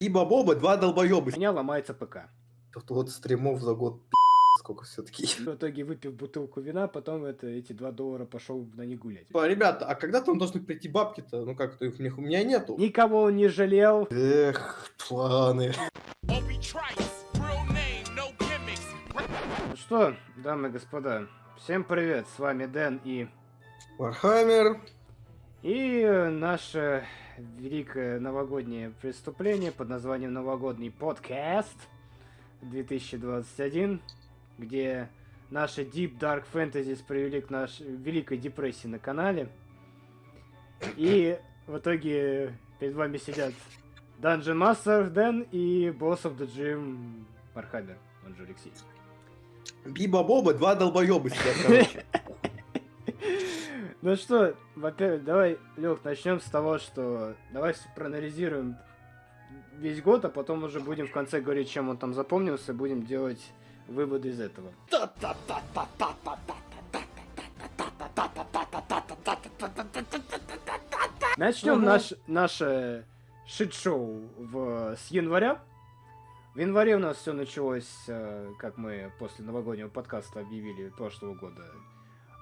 Биба и Боба два долбоеба. У меня ломается ПК. Тут вот стримов за год сколько все-таки. В итоге, выпив бутылку вина, потом это, эти 2 доллара пошел на них гулять. Типа, Ребята, а когда там должны прийти бабки-то? Ну как-то их у них у меня нету. Никого он не жалел. Эх, планы. Ну что, дамы и господа, всем привет, с вами Дэн и... Warhammer. И наше великое новогоднее преступление под названием «Новогодний подкаст» 2021, где наши Deep Dark Fantasy привели к нашей великой депрессии на канале. И в итоге перед вами сидят Dungeon Master Дэн и Boss of the Gym Мархаммер, он же Алексей. Биба Боба два долбоеба сидят, короче. Ну что, во-первых, давай, Лех, начнем с того, что давай проанализируем весь год, а потом уже будем в конце говорить, чем он там запомнился, будем делать выводы из этого. Начнем наш, наше шит-шоу в, с января. В январе у нас все началось, э, как мы после новогоднего подкаста объявили прошлого года,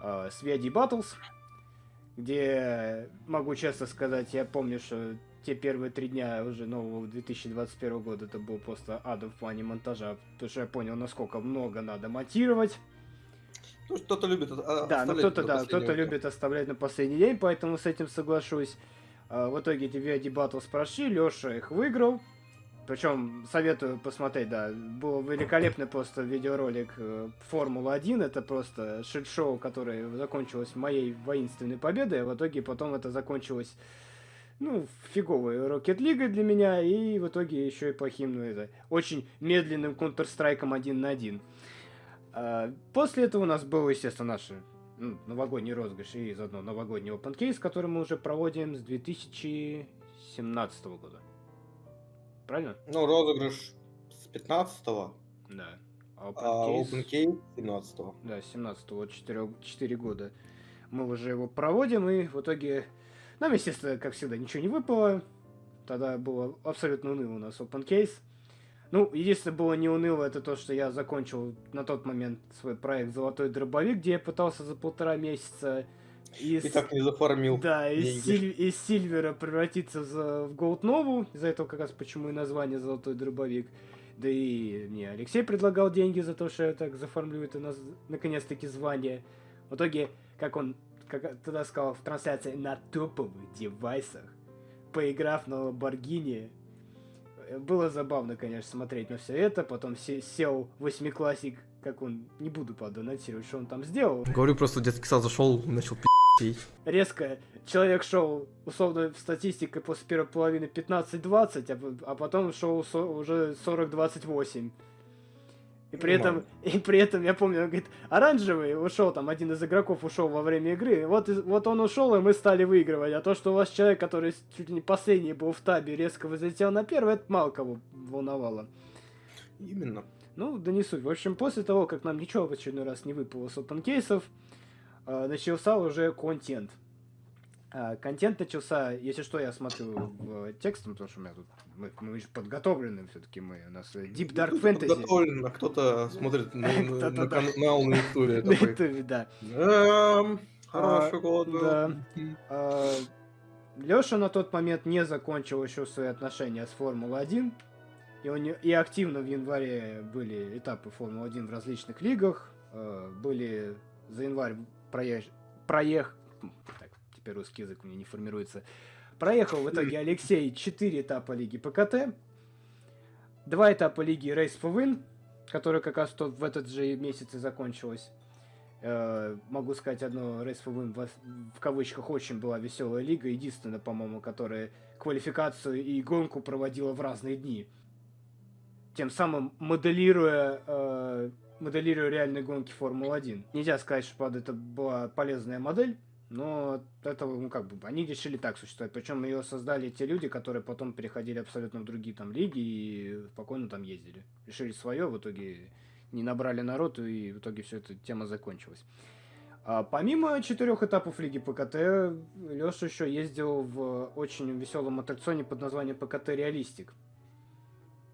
э, с VID Battles, где, могу честно сказать, я помню, что те первые три дня уже нового 2021 года это был просто адом в плане монтажа, потому что я понял, насколько много надо монтировать. Ну, кто-то любит а, Да, ну кто-то, да, кто-то любит оставлять на последний день, поэтому с этим соглашусь. А, в итоге эти VID Battles прошли, Леша их выиграл. Причем советую посмотреть, да, был великолепный просто видеоролик э, Формула-1, это просто шит-шоу, которое закончилось моей воинственной победой, а в итоге потом это закончилось ну, фиговой Rocket League для меня, и в итоге еще и плохим, ну, это, очень медленным Counter-Strike 1 на 1. А, после этого у нас был, естественно, наш ну, новогодний розыгрыш и заодно новогодний open case, который мы уже проводим с 2017 года. Правильно? Ну, розыгрыш с 15-го. Да. А open, а case... open case 17-го. Да, 17-го, вот 4, 4 года. Мы уже его проводим, и в итоге нам, естественно, как всегда, ничего не выпало. Тогда было абсолютно уныло у нас open case. Ну, единственное было не уныло, это то, что я закончил на тот момент свой проект «Золотой дробовик», где я пытался за полтора месяца из... И так не зафармил Да, из, силь... из Сильвера превратиться в, в Голд Нову. Из-за этого как раз почему и название «Золотой дробовик». Да и мне Алексей предлагал деньги за то, что я так заформлю это на... наконец-таки звание. В итоге, как он как тогда сказал в трансляции, на топовых девайсах, поиграв на Ламборгини. Было забавно, конечно, смотреть на все это. Потом сел восьмиклассик, как он, не буду подонатировать, что он там сделал. Говорю, просто детский сад зашел, начал пи***ть. Резко человек шел, условно, в статистике после первой половины 15-20, а, а потом шел уже 40-28. И при, этом, и при этом, я помню, он говорит, оранжевый ушел, там один из игроков ушел во время игры, вот, вот он ушел, и мы стали выигрывать. А то, что у вас человек, который чуть ли не последний был в табе, резко взлетел на первый, это мало кого волновало. Именно. Ну, да не суть. В общем, после того, как нам ничего в очередной раз не выпало с open кейсов, начался уже контент. А, контент начался, если что, я смотрю в текстом, потому что у меня тут мы, мы еще подготовлены все-таки мы. У нас Deep Dark Fantasy. Подготовлен, а кто-то смотрит на, на канал на Ютубе. На Ютубе, да. Хороший год был. А, Леша на тот момент не закончил еще свои отношения с Формулой-1. И, он, и активно в январе были этапы Формулы-1 в различных лигах. А, были за январь проеж... проех... Так, теперь русский язык у меня не формируется. Проехал в итоге Алексей 4 этапа Лиги ПКТ, 2 этапа Лиги Race for Win, которая как раз в этот же месяц и закончилась. Э, могу сказать одно, Race for Win в, кавычках очень была веселая лига, единственная, по-моему, которая квалификацию и гонку проводила в разные дни. Тем самым моделируя, э, моделируя реальные гонки Формулы-1. Нельзя сказать, что, правда, это была полезная модель, но это, ну, как бы, они решили так существовать. Причем ее создали те люди, которые потом переходили абсолютно в другие там лиги и спокойно там ездили. Решили свое, в итоге не набрали народ, и в итоге все эта тема закончилась. А помимо четырех этапов Лиги ПКТ, Леша еще ездил в очень веселом аттракционе под названием ПКТ Реалистик.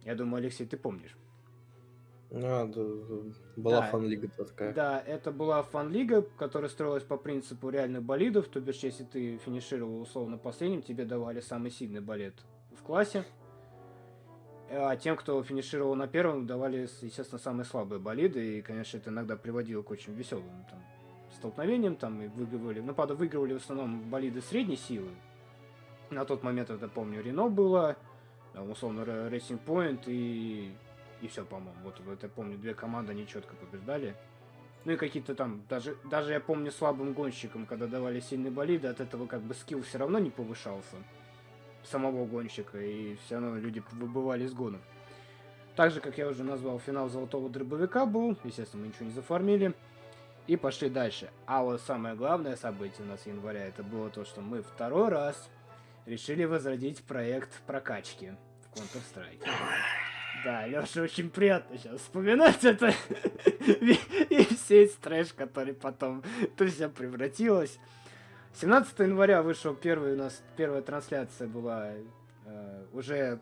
Я думаю, Алексей, ты помнишь. А, да, была Да. фан-лига такая. Да, это была фан-лига, которая строилась по принципу реальных болидов, то бишь, если ты финишировал условно последним, тебе давали самый сильный болид в классе, а тем, кто финишировал на первом, давали, естественно, самые слабые болиды, и, конечно, это иногда приводило к очень веселым там, столкновениям, там, и выигрывали, ну, правда, выигрывали в основном болиды средней силы, на тот момент, это помню, Рено было, там, условно, Racing Point и, и все, по-моему. Вот, вот я помню, две команды они четко побеждали. Ну и какие-то там, даже, даже я помню слабым гонщикам, когда давали сильные болиды, от этого как бы скилл все равно не повышался самого гонщика, и все равно люди выбывали из гонок. Так же, как я уже назвал, финал золотого дробовика был, естественно, мы ничего не зафармили, и пошли дальше. А вот самое главное событие у нас января, это было то, что мы второй раз решили возродить проект прокачки в Counter-Strike. Да, Леша, очень приятно сейчас вспоминать это. И весь трэш, который потом это все превратилось. 17 января вышел первый у нас, первая трансляция была э, уже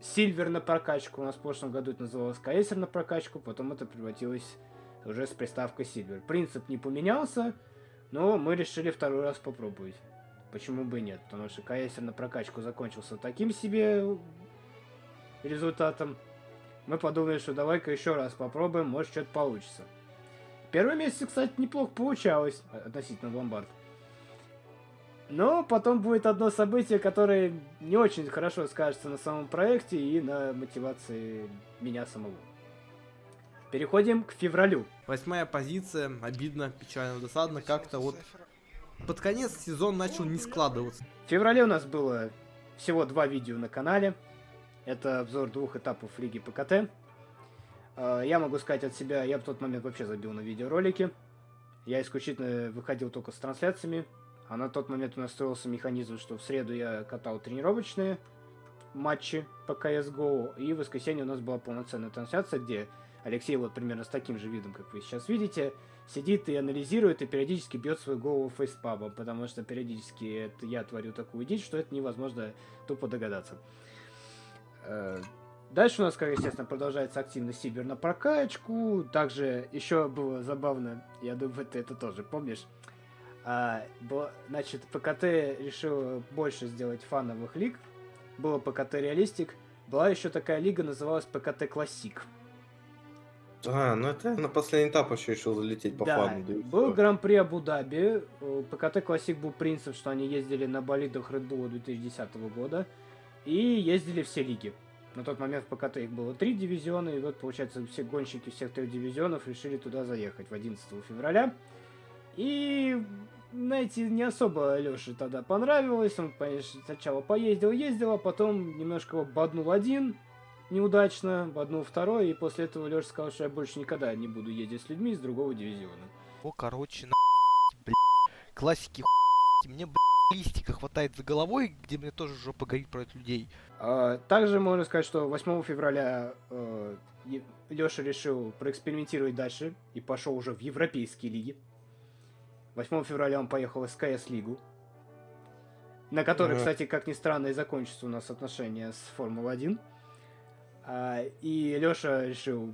Сильвер на прокачку. У нас в прошлом году это называлось Каэсер на прокачку, потом это превратилось уже с приставкой Сильвер. Принцип не поменялся, но мы решили второй раз попробовать. Почему бы и нет? Потому что Каэсер на прокачку закончился таким себе результатом. Мы подумали, что давай-ка еще раз попробуем, может что-то получится. Первый месяц, кстати, неплохо получалось относительно ломбард. Но потом будет одно событие, которое не очень хорошо скажется на самом проекте и на мотивации меня самого. Переходим к февралю. Восьмая позиция, обидно, печально, досадно, как-то вот под конец сезон начал не складываться. В феврале у нас было всего два видео на канале. Это обзор двух этапов Лиги ПКТ. Э, Я могу сказать от себя, я в тот момент вообще забил на видеоролики. Я исключительно выходил только с трансляциями. А на тот момент у нас строился механизм, что в среду я катал тренировочные матчи по CSGO, и в воскресенье у нас была полноценная трансляция, где Алексей вот примерно с таким же видом, как вы сейчас видите, сидит и анализирует, и периодически бьет свою голову фейспабом, потому что периодически это я творю такую дичь, что это невозможно тупо догадаться. Э, Дальше у нас, как естественно, продолжается активность Сибир на прокачку. Также еще было забавно, я думаю, ты это тоже помнишь. А, бо- значит, ПКТ решил больше сделать фановых лиг. Было ПКТ Реалистик. Была еще такая лига, называлась ПКТ Классик. А, ну это на последний этап еще решил залететь по Да, фану. да был. Гран-при Абу-Даби. ПКТ Классик был принцип, что они ездили на болидах Red Bull 2010 года. И ездили все лиги. На тот момент в ПКТ их было три дивизиона. И вот, получается, все гонщики всех трех дивизионов решили туда заехать в 11 февраля. И, знаете, не особо Леше тогда понравилось. Он, конечно, сначала поездил, ездил, а потом немножко его боднул один неудачно, боднул второй, и после этого Леша сказал, что я больше никогда не буду ездить с людьми из другого дивизиона. О, короче, на блядь, классики хуй, мне, блядь, листика хватает за головой, где мне тоже жопа горит про этих людей. А, Также можно сказать, что 8 февраля Леша решил проэкспериментировать дальше и пошел уже в европейские лиги. 8 февраля он поехал в СКС лигу, на которой, Ага. кстати, как ни странно, и закончатся у нас отношения с Формулой-1. А, И Леша решил...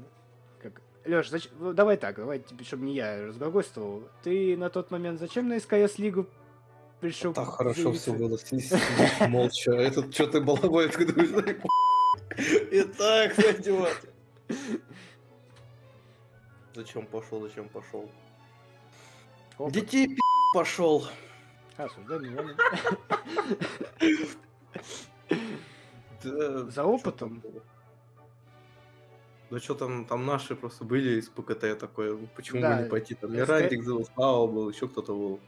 Как... Леша, давай так, давай, чтобы не я разглагольствовал. Ты на тот момент зачем на СКС лигу пришел? Так хорошо все было, молча. Этот что ты балаболит, ты думаешь, «Ай, И так пойдет. Зачем пошел, зачем пошел? Детей пи*** пошел. Осуждай меня. За опытом? Да что там, там наши просто были из ПКТ такое, почему бы не пойти, там СК Мирантик был, Слава был, еще кто-то был.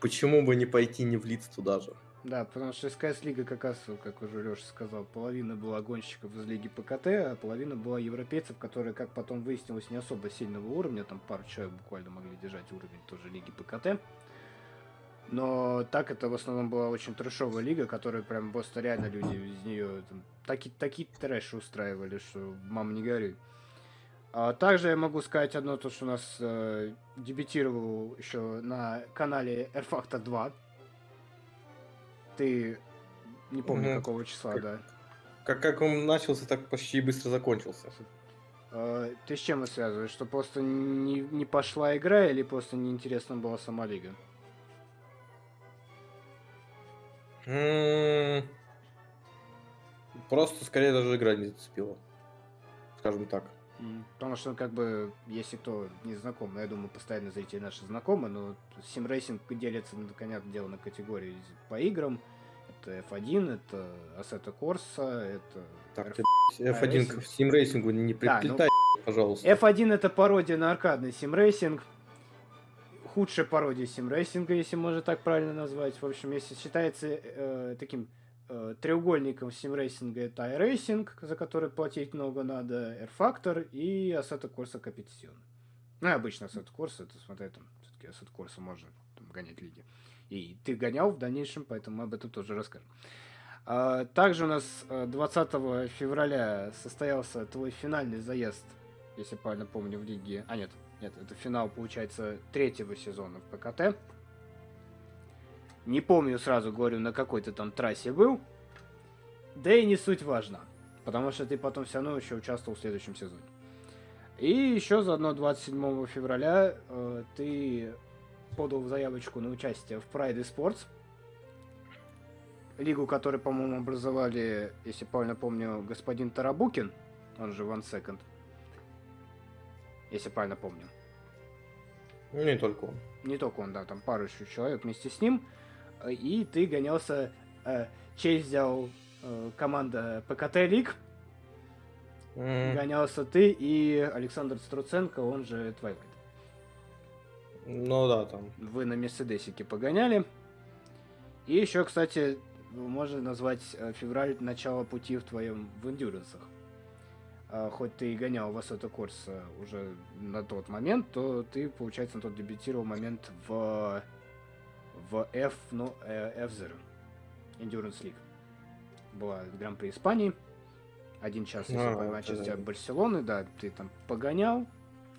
Почему бы не пойти, не влиться туда же? Да, потому что СКС Лига как раз, как уже Леша сказал, половина была гонщиков из Лиги ПКТ, а половина была европейцев, которые, как потом выяснилось, не особо сильного уровня, там пару человек буквально могли держать уровень тоже Лиги ПКТ. Но так это в основном была очень трэшовая лига, которая прям просто реально люди из нее там, таки, такие трэши устраивали, что мам не горюй. А также я могу сказать одно, то, что у нас э, дебютировал еще на канале R Factor 2. Ты не помню Мгм. какого числа, Как- да. как, как он начался, так почти быстро закончился. Э, Ты с чем это связываешь? Что просто не, не пошла игра или просто неинтересна была сама лига? М, Просто скорее даже игра не зацепила. Скажем так. Потому что, как бы, если кто не знаком, но я думаю, постоянно зрители наши знакомы, но симрейсинг делится, ну, понятное дело, на категории по играм. Это F1, это Assetto Corsa, это... Так, ты, F1 к симрейсингу не Да, ну- приплетай, пожалуйста. F1 это пародия на аркадный симрейсинг. Худшая пародия симрейсинга, если можно так правильно назвать. В общем, если считается э, таким треугольником симрейсинга, это iRacing, за который платить много надо, rFactor и Assetto Corsa Competizione. Ну, и обычно Assetto Corsa, это, смотри, там, все-таки Assetto Corsa можно там, гонять лиги. И ты гонял в дальнейшем, поэтому мы об этом тоже расскажем. А, Также у нас э, 20 февраля состоялся твой финальный заезд, если правильно помню, в лиге. А нет, нет, это финал, получается, третьего сезона в ПКТ. Не помню сразу, говорю, на какой ты там трассе был. Да и не суть важно. Потому что ты потом все равно еще участвовал в следующем сезоне. И еще заодно 27 февраля э, ты подал заявочку на участие в Pride Sports. Лигу, которую, по-моему, образовали, если правильно помню, господин Тарабукин, он же One Second. Если правильно помню. Не только он. Не только он, да, там пару еще человек вместе с ним. И ты гонялся, э, честь взял э, команда ПКТ Лиг, М, гонялся ты и Александр Струценко, он же Twilight. Ну да, там. Вы на Мерседесике погоняли. И еще, кстати, можно назвать э, февраль начало пути в твоем в эндюрансах. А, Хоть ты и гонял в Assetto Corsa уже на тот момент, то ты, получается, на тот дебютировал момент в, в F, ну, э, F0. Endurance League. Была Гран-при Испании. Один час, если А, по вот Манчестер это. Барселоны, да, ты там погонял,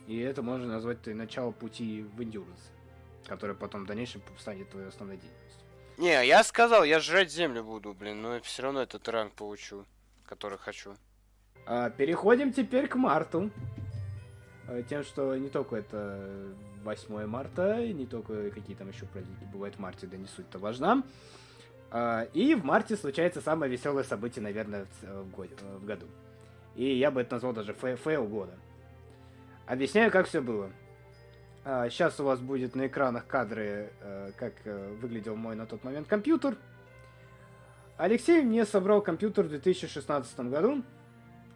и это можно назвать ты начало пути в Endurance, который потом в дальнейшем станет твоей основной деятельностью. Не, я сказал, я жрать землю буду, блин, но все равно этот ранг получу, который хочу. А, переходим теперь к марту. А, Тем, что не только это 8 марта, и не только какие там еще праздники бывают в марте, да не суть-то важна. А, И в марте случается самое веселое событие, наверное, в, ц- в годе- в году. И я бы это назвал даже фе- фейл года. Объясняю, как все было. Сейчас у вас будет на экранах кадры, э, как э, выглядел мой на тот момент компьютер. Алексей мне собрал компьютер в 2016 году.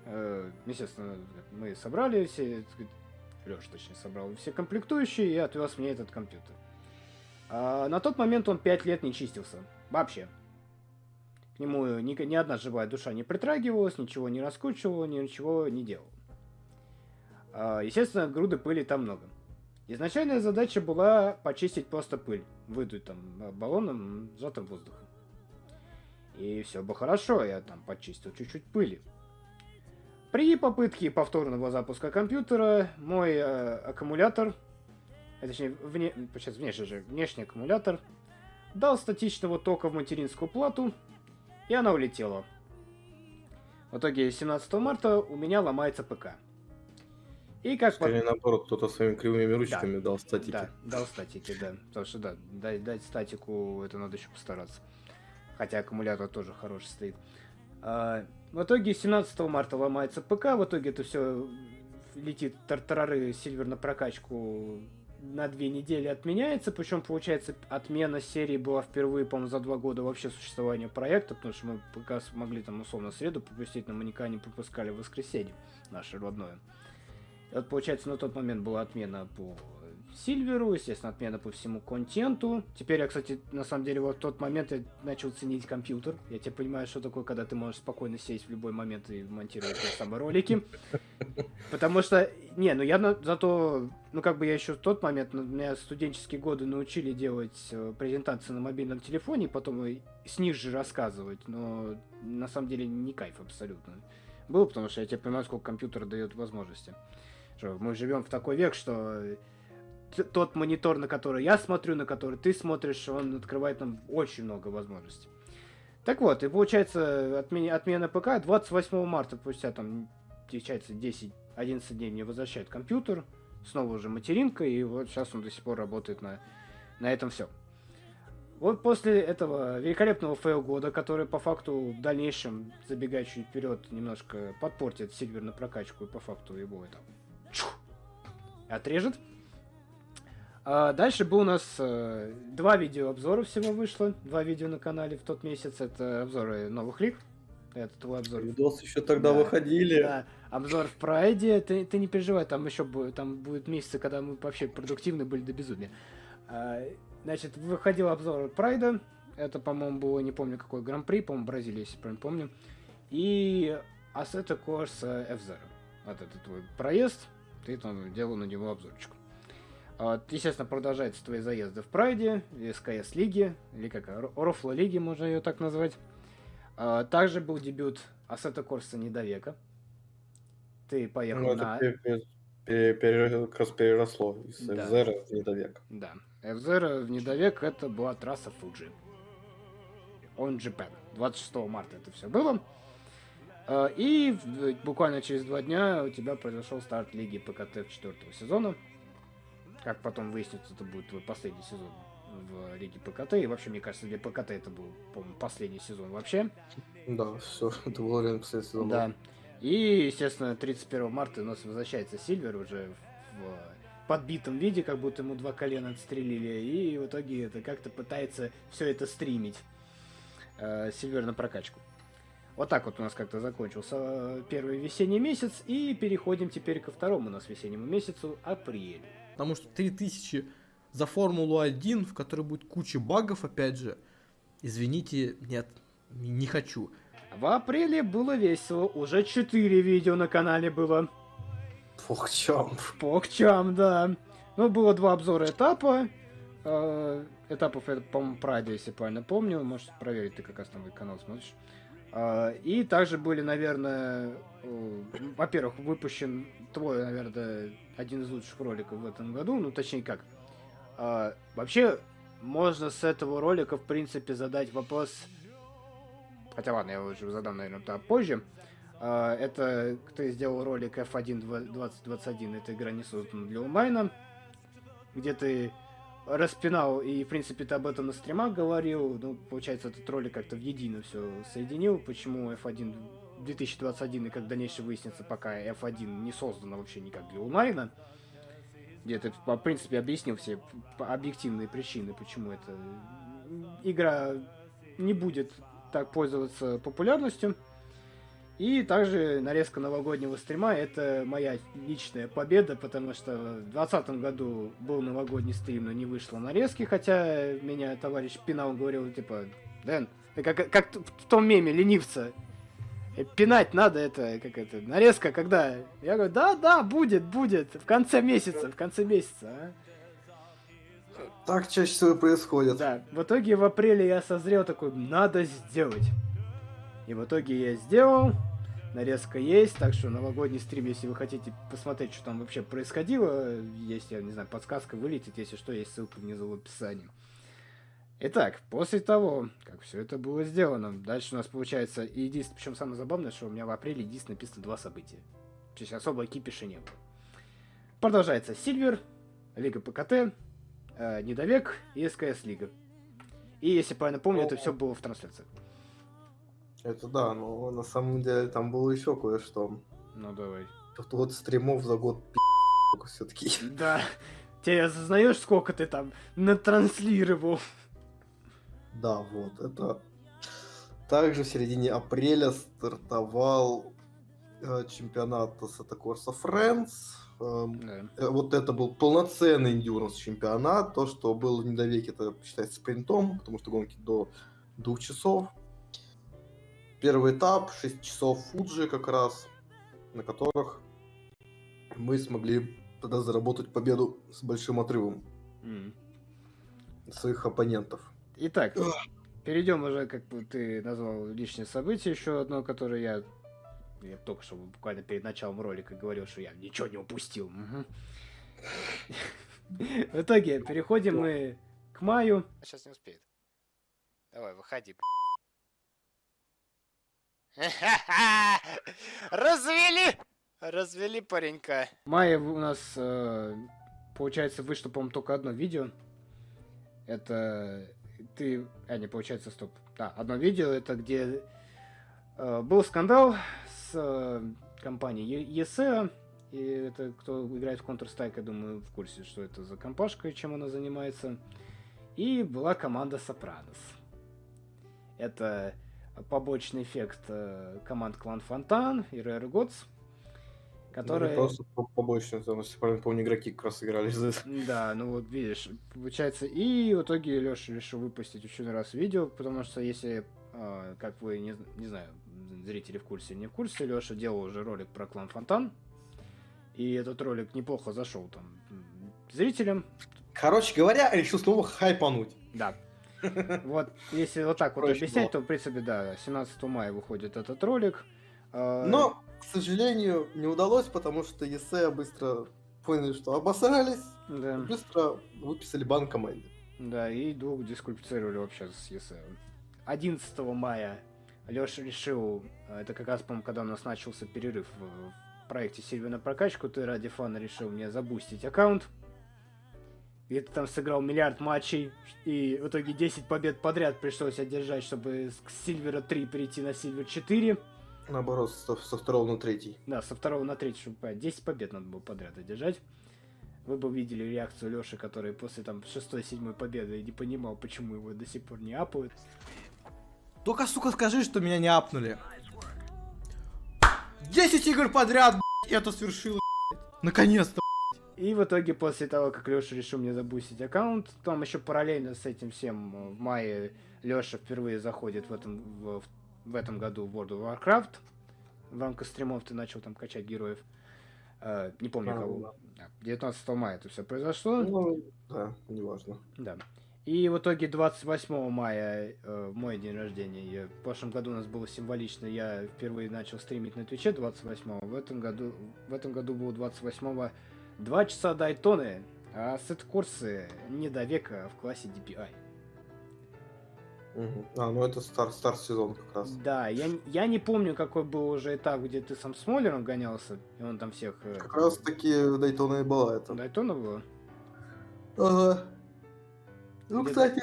Э, Естественно, мы собрали все, Леша точнее собрал все комплектующие и отвез мне этот компьютер. А на тот момент он 5 лет не чистился. Вообще. К нему ни, ни одна живая душа не притрагивалась, ничего не раскручивала, ничего не делала. А, Естественно, груды пыли там много. Изначальная задача была почистить просто пыль, выдуть там э, баллоном сжатым воздухом. И все бы хорошо, я там почистил чуть-чуть пыли. При попытке повторного запуска компьютера мой э, аккумулятор, а точнее, вне, сейчас внешний же, внешний аккумулятор, дал статичного тока в материнскую плату, и она улетела. В итоге 17 марта у меня ломается ПК. И как Скорее наоборот, кто-то своими кривыми ручками дал статики. да, дал статики, да. Потому что, да, дать, дать статику, это надо еще постараться. Хотя аккумулятор тоже хороший стоит. В итоге 17 марта ломается ПК, в итоге это все летит тартарары сильвер на прокачку на две недели отменяется, причем, получается, отмена серии была впервые, по-моему, за два года вообще существования проекта, потому что мы пока смогли там условно среду пропустить, но мы никогда не пропускали воскресенье наше родное. И вот, получается, на тот момент была отмена по Сильверу, естественно, отмена по всему контенту. Теперь я, кстати, на самом деле, вот в тот момент я начал ценить компьютер. Я теперь понимаю, что такое, когда ты можешь спокойно сесть в любой момент и монтировать те самые ролики. Потому что, не, ну я на- зато, ну как бы я еще в тот момент, ну, меня студенческие годы научили делать э, презентации на мобильном телефоне, потом и с них же рассказывать, но на самом деле не кайф абсолютно. Был, потому что я теперь понимаю, сколько компьютер дает возможности. Что мы живем в такой век, что тот монитор, на который я смотрю, на который ты смотришь, он открывает нам очень много возможностей. Так вот, и получается отмена, отмена ПК 28 марта, спустя там, получается, 10-11 дней мне возвращает компьютер, снова уже материнка, и вот сейчас он до сих пор работает на, на этом все. Вот после этого великолепного фейл года, который по факту в дальнейшем, забегая чуть вперед, немножко подпортит на прокачку и по факту его это чух, отрежет. А дальше был у нас э, два видеообзора всего вышло, два видео на канале в тот месяц. Это обзоры новых лиг. Это твой обзор. Видосы еще тогда Да. выходили. Да, обзор в Прайде. Ты, ты не переживай, там еще будет, там будет месяцы, когда мы вообще продуктивны были до безумия. А, значит, выходил обзор Прайда. Это, по-моему, было, не помню какой гран-при, по-моему, Бразилия, если правильно помню. И Assetto Corsa F-Zero. Вот это твой проезд. Ты там делал на него обзорчик. А, Естественно, продолжаются твои заезды в Прайде, СКС лиги, или как, Рофла лиги, можно ее так назвать. А, Также был дебют Assetto Corsa Недовека. Ты поехал Ну, на... это пере- пере- как раз переросло из Да. FZR в недовек. Да. F-Zero в Недовек это была трасса Фуджи. Он Japan. 26 марта это все было. А, И буквально через два дня у тебя произошел старт лиги ПКТ четвертого сезона. Как потом выяснится, это будет твой последний сезон в лиге ПКТ. И вообще, мне кажется, для ПКТ это был, по-моему, последний сезон вообще. Да, все, это было реально последний сезон. Да. И, естественно, 31 марта у нас возвращается Сильвер уже в подбитом виде, как будто ему два колена отстрелили. И в итоге это как-то пытается все это стримить. э, Сильвер на прокачку. Вот так вот у нас как-то закончился э, первый весенний месяц. И переходим теперь ко второму у нас весеннему месяцу, апрель. Потому что 3000 за Формулу-1, в которой будет куча багов, опять же. Извините, нет, не хочу. В апреле было весело. Уже 4 видео на канале было. Чем? Покчам, да. Ну, было два обзора этапа. Э, Этапов, это, по-моему, Прайда, если правильно помню. Можешь проверить, ты как раз там мой канал смотришь. Э, И также были, наверное, э, во-первых, выпущен твой, наверное, один из лучших роликов в этом году. Ну, точнее как. Э, Вообще, можно с этого ролика, в принципе, задать вопрос... Хотя ладно, я уже задам, наверное, позже. А, Это ты сделал ролик F1 2021, эта игра не создана для онлайна, где ты распинал, и, в принципе, ты об этом на стримах говорил, ну, получается, этот ролик как-то в едино все соединил, почему F1 2021 и как дальнейшее выяснится, пока F1 не создана вообще никак для онлайна, где ты, в принципе, объяснил все объективные причины, почему эта игра не будет так пользоваться популярностью. И также нарезка новогоднего стрима это моя личная победа, потому что в 2020 году был новогодний стрим, но не вышло нарезки, хотя меня товарищ Пинал говорил, типа, Дэн, как, как в том меме ленивца, пинать надо это, как это, нарезка когда? Я говорю, да, да, будет, будет, в конце месяца, в конце месяца, а. Так чаще всего происходит. Да, в итоге в апреле я созрел такой, надо сделать. И в итоге я сделал, нарезка есть, так что новогодний стрим, если вы хотите посмотреть, что там вообще происходило, есть, я не знаю, подсказка вылетит, если что, есть ссылка внизу в описании. Итак, после того, как все это было сделано, дальше у нас получается, и единственное, причем самое забавное, что у меня в апреле единственное написано два события. То есть особо кипиша не было. Продолжается Сильвер, Лига ПКТ, э, Недовек и СКС Лига. И если правильно помню, это все было в трансляции. Это да, но на самом деле там было еще кое-что. Ну давай. Что вот стримов за год все-таки. Да. Ты осознаешь, сколько ты там натранслировал? Да, вот, это... Также в середине апреля стартовал э, чемпионат Corsa Friends. Эм, Да. э, вот это был полноценный endurance чемпионат. То, что было в недовеке, это считается спринтом, потому что гонки до двух часов. Первый этап, 6 часов Фуджи как раз, на которых мы смогли тогда заработать победу с большим отрывом от своих оппонентов. Итак, перейдем уже, как бы ты назвал личное событие, еще одно, которое я, я только что буквально перед началом ролика говорил, что я ничего не упустил. В итоге переходим мы к маю. Сейчас не успеет. Давай, выходи. Развели! Развели паренька. В мае у нас, э, получается, вышло, по-моему, только одно видео. Это ты... А, не, получается, стоп. Да, одно видео, это где э, был скандал с э, компанией ESE. И это кто играет в Counter-Strike, я думаю, в курсе, что это за компашка и чем она занимается. И была команда Сопранос. Это побочный эффект э, команд Клан Фонтан и Rare Gods, которые... Ну, Просто по- побочно, потому что, помню, игроки как раз играли за это. Да, ну вот видишь, получается, и в итоге Леша решил выпустить еще раз видео, потому что если, а, как вы, не, не знаю, зрители в курсе, не в курсе, Леша делал уже ролик про клан Фонтан, и этот ролик неплохо зашел там зрителям, Короче говоря, решил снова хайпануть. да. Вот, если вот так вот объяснять, то, в принципе, да, 17 мая выходит этот ролик. А, Но, к сожалению, не удалось, потому что ЕСЕ быстро поняли, что обосрались, Да. быстро выписали бан команде. Да, и двух дисквалифицировали вообще с ЕСЭ. 11 мая Леша решил, а, это как раз, по-моему, когда у нас начался перерыв в, в проекте Сильвия на прокачку, ты ради фана решил мне забустить аккаунт. И ты там сыграл миллиард матчей, и в итоге 10 побед подряд пришлось одержать, чтобы с Сильвера 3 перейти на Сильвер 4. Наоборот, со, со второго на третий. Да, со второго на третий, чтобы понять, 10 побед надо было подряд одержать. Вы бы видели реакцию Леши, который после там шестой-седьмой победы не понимал, почему его до сих пор не апают. Только, сука, скажи, что меня не апнули. 10 игр подряд, блядь, это свершилось, блядь. Наконец-то. И в итоге, после того, как Леша решил мне забустить аккаунт, там еще параллельно с этим всем в мае Леша впервые заходит в этом, в, в этом году в World of Warcraft. В рамках стримов ты начал там качать героев. Э, не помню А, кого. Да, 19 мая это все произошло. Ну, да, неважно. Да. И в итоге 28 мая, э, в мой день рождения, я- в прошлом году у нас было символично, я впервые начал стримить на Твиче 28 в этом году, в этом году было 28 2 часа Дайтоны, а сет-курсы не до века в классе DPI. А, ну это старт, старт сезона как раз. Да, я, я не помню, какой был уже этап, где ты сам с Моллером гонялся, и он там всех... э, Как раз таки Дайтона и была это. Дайтона было? Ага. Ну, Где- кстати,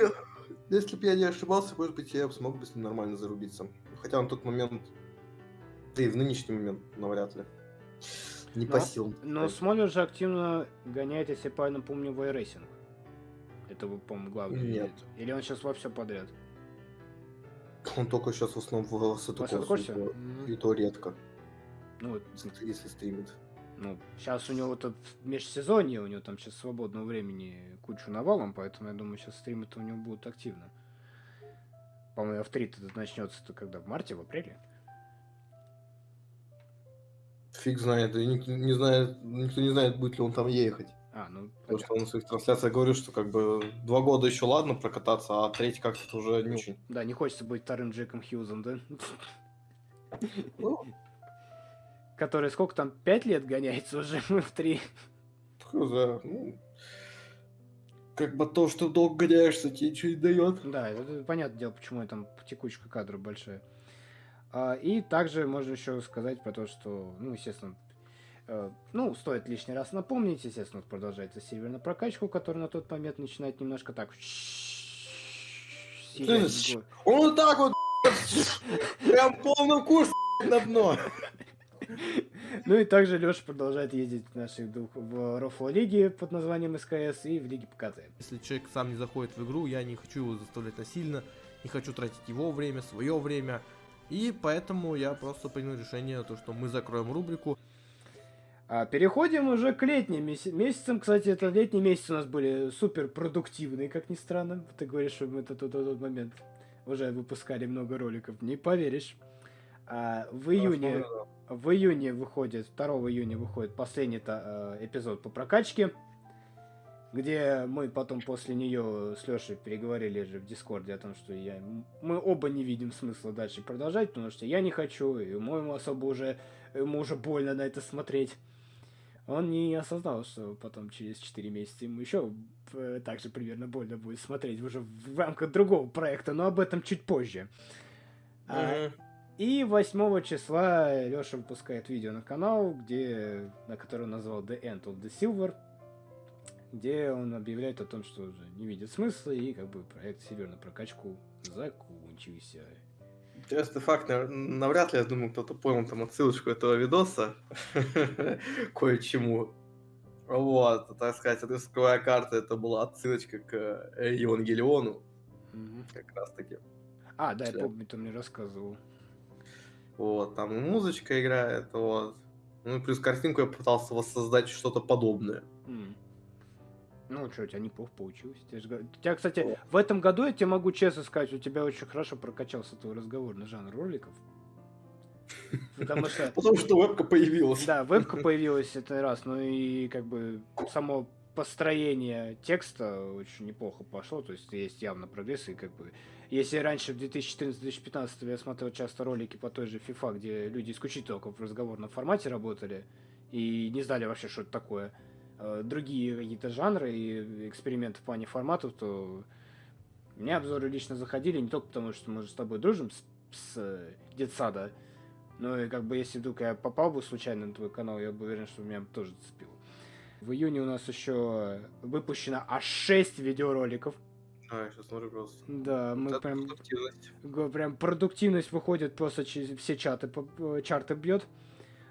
если бы я не ошибался, может быть, я смог бы с ним нормально зарубиться. Хотя на тот момент, да и в нынешний момент, навряд ли. Не Но- по силам. Но Смоллер же активно гоняет, если я правильно помню, в iRacing. Это, по-моему, главный. Нет. Или он сейчас во все подряд? Он только сейчас в основном в Сатукорсе? и и то редко, Ну, если стримит. ну, сейчас у него тут межсезонье, у него там сейчас свободного времени кучу навалом, поэтому я думаю, сейчас стримы-то у него будут активно. По-моему, F3 -то начнется-то когда? В марте, в апреле? Фиг знает, и никто не знает, никто не знает, будет ли он там ехать. А, ну, Потому что он в своих трансляциях говорит, что как бы два года еще ладно прокататься, а третий как-то уже не очень. да, не хочется быть вторым Джеком Хьюзом, да? Ну, Который сколько там, пять лет гоняется уже в три. хз, ну, как бы то, что долго гоняешься, тебе ничего не дает. Да, это понятное дело, почему там текучка кадров большая. А, и также можно еще сказать про то, что, ну, естественно, ну, стоит лишний раз напомнить, естественно, продолжается сервер на прокачку, который на тот момент начинает немножко так... Он вот так вот, прям полным курсом на дно. Ну и также Леша продолжает ездить в наших двух в Рофло лиге под названием СКС и в лиге ПКТ. Если человек сам не заходит в игру, я не хочу его заставлять насильно, не хочу тратить его время, свое время. И поэтому я просто принял решение, то, что мы закроем рубрику. А переходим уже к летним меся- месяцам. Кстати, это летние месяцы у нас были супер продуктивные, как ни странно. Ты говоришь, что мы это тот, тот, тот момент уже выпускали много роликов. Не поверишь. А в июне, в июне выходит, 2 июня выходит последний э, эпизод по прокачке, где мы потом после нее с Лешей переговорили же в Дискорде о том, что я, мы оба не видим смысла дальше продолжать, потому что я не хочу, и моему особо уже, ему уже больно на это смотреть. Он не осознал, что потом через 4 месяца ему еще э, так же примерно больно будет смотреть уже в рамках другого проекта, но об этом чуть позже. А, Мгм. И 8 числа Леша выпускает видео на канал, где, на который он назвал The End of the Silver, где он объявляет о том, что уже не видит смысла, и как бы проект на прокачку закончился. Интересный факт, нав- навряд ли, я думаю, кто-то понял там отсылочку этого видоса кое-чему. Вот, так сказать, рисковая карта это была отсылочка к э, Евангелиону, как раз таки. А, да, я помню, ты мне рассказывал. Вот, там и музычка играет, вот. Ну и плюс картинку я пытался воссоздать что-то подобное. Ну, что, у тебя неплохо получилось. Я же У тебя, кстати, в этом году, я тебе могу честно сказать, у тебя очень хорошо прокачался твой разговорный жанр роликов. Потому что, Потому что вебка появилась. да, вебка появилась это раз, ну и как бы само построение текста очень неплохо пошло, то есть есть явно прогресс, и как бы если раньше в 2014-2015 я смотрел часто ролики по той же FIFA, где люди исключительно только в разговорном формате работали и не знали вообще, что это такое, другие какие-то жанры и эксперименты в плане форматов, то мне обзоры лично заходили не только потому, что мы же с тобой дружим с, с э, детсада, но и как бы если вдруг я попал бы случайно на твой канал, я бы уверен, что меня бы тоже зацепило. В июне у нас еще выпущено аж 6 видеороликов. А, я сейчас смотрю просто. Да, мы Это прям, продуктивность. прям продуктивность выходит просто через все чаты, э, чарты бьет.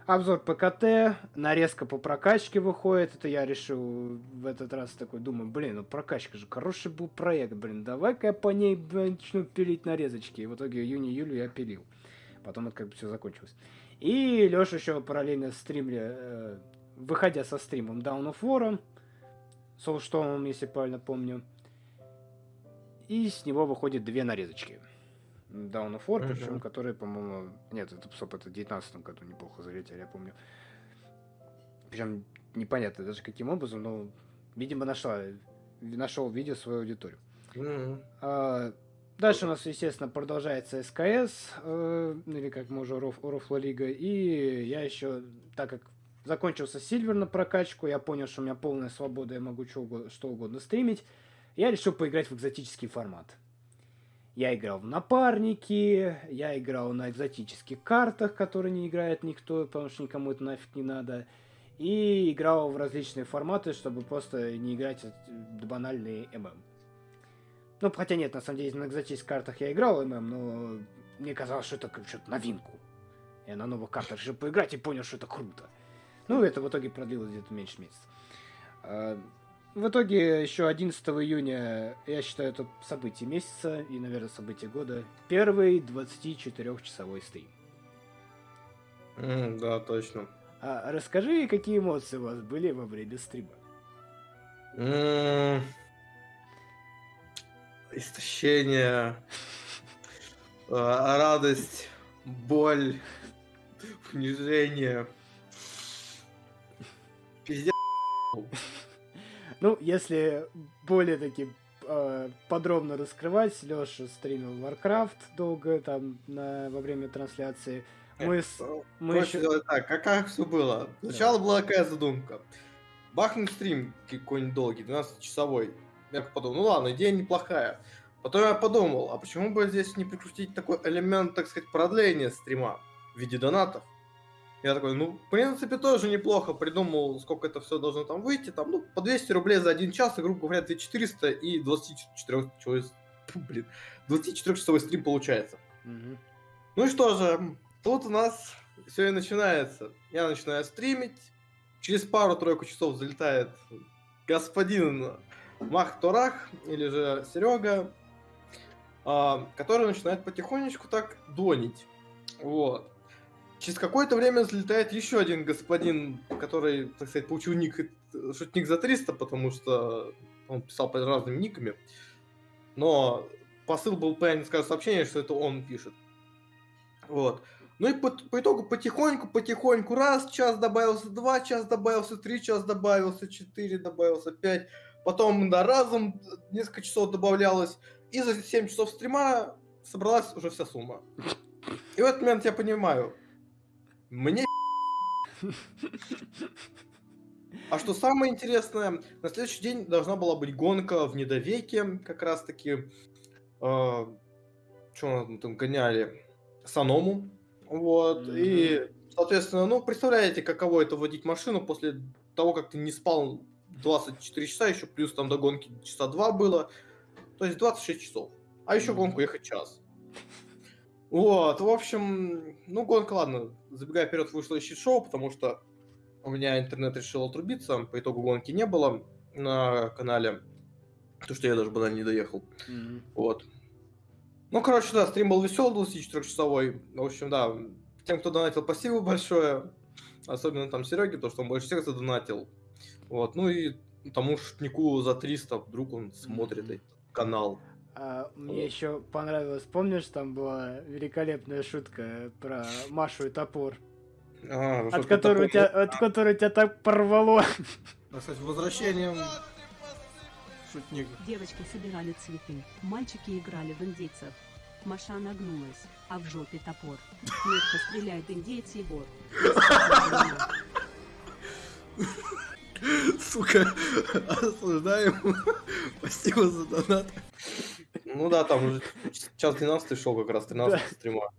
Обзор ПКТ, нарезка по прокачке выходит. Это я решил в этот раз такой, думаю, блин, ну прокачка же хороший был проект, блин, давай-ка я по ней начну пилить нарезочки. И в итоге июне-июлю я пилил. Потом это как бы все закончилось. И Леша еще параллельно стримли, э, выходя со стримом Down of War, Soulstorm, если правильно помню. И с него выходит две нарезочки. Down of War, Мгм. причем которые, по-моему... Нет, это, стоп, это в 19 году неплохо залетели, я помню. Причем непонятно даже каким образом, но, видимо, нашла, нашел видео свою аудиторию. Мгм. А, Дальше у нас, естественно, продолжается СКС, э, или как мы уже Роф, Рофла Лига. И я еще, так как закончился Сильвер на прокачку, я понял, что у меня полная свобода, я могу что угодно, что угодно стримить. Я решил поиграть в экзотический формат. Я играл в напарники, я играл на экзотических картах, которые не играет никто, потому что никому это нафиг не надо. И играл в различные форматы, чтобы просто не играть банальные ММ. Ну, хотя нет, на самом деле, на экзотических картах я играл ММ, но мне казалось, что это что-то новинку. Я на новых картах решил поиграть и понял, что это круто. Ну, это в итоге продлилось где-то меньше месяца. В итоге еще 11 июня, я считаю, это событие месяца и, наверное, событие года. Первый 24-часовой стрим. М, Да, точно. А расскажи, какие эмоции у вас были во время стрима? М, Истощение, а, радость, боль, унижение. Пиздец. Ну, если более таки э, подробно раскрывать, Леша стримил Warcraft долго там на, во время трансляции. Мы, с, мы Короче, еще... так, как, как все было? Сначала была какая задумка. Бахнуть стрим какой-нибудь долгий, 12-часовой. Я подумал, ну ладно, идея неплохая. Потом я подумал, а почему бы здесь не прикрутить такой элемент, так сказать, продления стрима в виде донатов? Я такой, ну, в принципе, тоже неплохо. Придумал, сколько это все должно там выйти. Там, ну, по 200 рублей за один час, и, грубо говоря, 2400 и 24 часовой, блин, 24-часовой стрим получается. Мгм. Ну и что же, тут у нас все и начинается. Я начинаю стримить. Через пару-тройку часов залетает господин Махторах, или же Серега, а, который начинает потихонечку так донить. Вот. Через какое-то время залетает еще один господин, который, так сказать, получил ник, шутник за 300, потому что он писал под разными никами. Но посыл был, понятно, скажу, сообщение, что это он пишет. Вот. Ну и по, по итогу потихоньку, потихоньку, раз, час добавился, два, час добавился, три, час добавился, четыре, добавился, пять. Потом да, разом несколько часов добавлялось. И за 7 часов стрима собралась уже вся сумма. И в этот момент я понимаю, мне А что самое интересное, на следующий день должна была быть гонка в Недовеке, как раз таки. что там гоняли? эконому. Вот. Мгм. И, соответственно, ну, представляете, каково это водить машину после того, как ты не спал 24 часа, еще плюс там до гонки часа 2 было. То есть 26 часов. А еще гонку ехать час. Вот, в общем, ну, гонка, ладно, забегая вперед, вышло еще шоу, потому что у меня интернет решил отрубиться, по итогу гонки не было на канале, потому что я даже банально не доехал. Мгм. Вот. Ну, короче, да, стрим был веселый, 24-часовой. В общем, да, тем, кто донатил, спасибо большое. Особенно там Сереге, то, что он больше всех задонатил. Вот, ну и тому шутнику за 300, вдруг он смотрит Мгм. этот канал. А, мне еще понравилось, помнишь, там была великолепная шутка про Машу и топор, А, от которой, у тебя, от которой тебя так порвало. А, Кстати, возвращением шутник. Девочки собирали цветы, мальчики играли в индейцев. Маша нагнулась, а в жопе топор. Метко стреляет индейец Егор. Сука, осуждаем. Спасибо за донат. Ну да, там уже час 12 шел как раз, 13 стрима.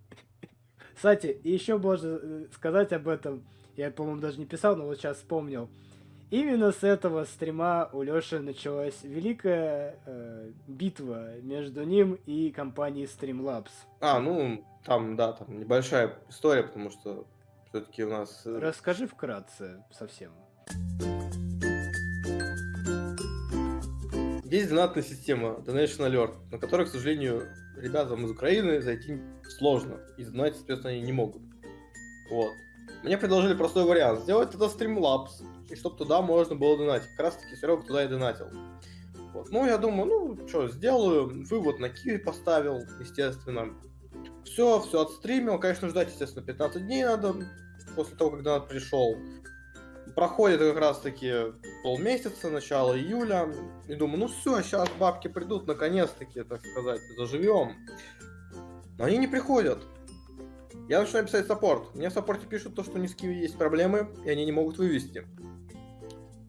Кстати, еще можно э, сказать об этом, я, по-моему, даже не писал, но вот сейчас вспомнил. Именно с этого стрима у Лёши началась великая э, битва между ним и компанией Streamlabs. А, ну, там, да, там небольшая история, потому что все-таки у нас... э, Расскажи вкратце совсем. Есть донатная система Donation Alert, на которую, к сожалению, ребятам из Украины зайти сложно. И донатить, соответственно, они не могут. Вот. Мне предложили простой вариант. Сделать это Streamlabs, и чтобы туда можно было донатить. Как раз таки Серега туда и донатил. Вот. Ну, я думаю, ну, что, сделаю. Вывод на Киви поставил, естественно. Все, все отстримил. Конечно, ждать, естественно, 15 дней надо после того, донат пришел. Проходит как раз таки полмесяца, начало июля. И думаю, ну все, сейчас бабки придут, наконец-таки, так сказать, заживем. Но они не приходят. Я начинаю писать саппорт. Мне в саппорте пишут то, что у них с Киви есть проблемы, и они не могут вывести.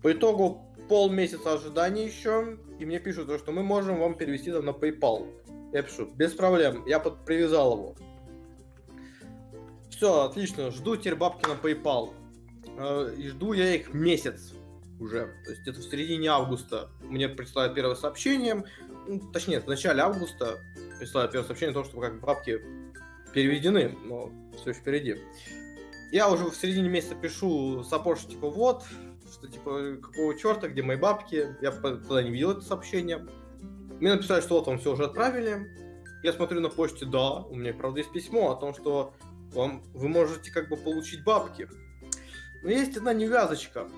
По итогу полмесяца ожидания еще, и мне пишут, то, что мы можем вам перевести там на PayPal. Я пишу, без проблем, я под привязал его. Все, отлично, жду теперь бабки на PayPal. Э, И жду я их месяц уже. То есть это в середине августа мне присылают первое сообщение. Ну, точнее, в начале августа присылают первое сообщение о том, что как бабки переведены, но все еще впереди. Я уже в середине месяца пишу что типа вот, что типа какого черта, где мои бабки. Я тогда не видел это сообщение. Мне написали, что вот вам все уже отправили. Я смотрю на почте, да, у меня, правда, есть письмо о том, что вам, вы можете как бы получить бабки. Но есть одна невязочка.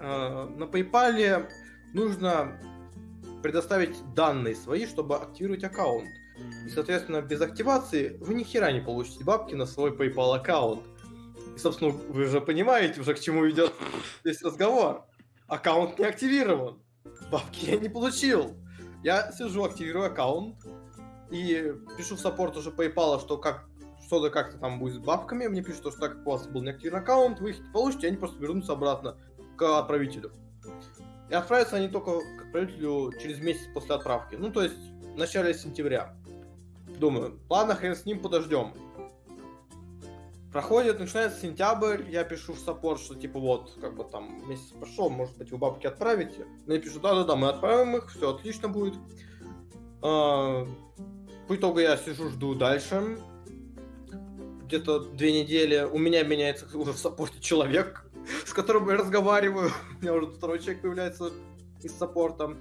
Э, На PayPal нужно предоставить данные свои, чтобы активировать аккаунт. И, соответственно, без активации вы ни хера не получите бабки на свой PayPal аккаунт. И, собственно, вы же понимаете уже, к чему ведет весь разговор. Аккаунт не активирован. Бабки я не получил. Я сижу, активирую аккаунт и пишу в саппорт уже PayPal, что как что-то как-то там будет с бабками. Мне пишут, что так как у вас был неактивированный аккаунт, вы их получите, они просто вернутся обратно к отправителю. И отправятся они только к отправителю через месяц после отправки. Ну, то есть в начале сентября. Думаю, ладно, хрен с ним, подождем. Проходит, начинается сентябрь, я пишу в саппорт, что типа вот, как бы там месяц прошел, может быть вы бабки отправите. Мне пишут, да-да-да, мы отправим их, все отлично будет. А, По итогу я сижу, жду дальше. Где-то две недели у меня меняется уже в саппорте человек, с которым я разговариваю. У меня уже второй человек появляется из саппорта.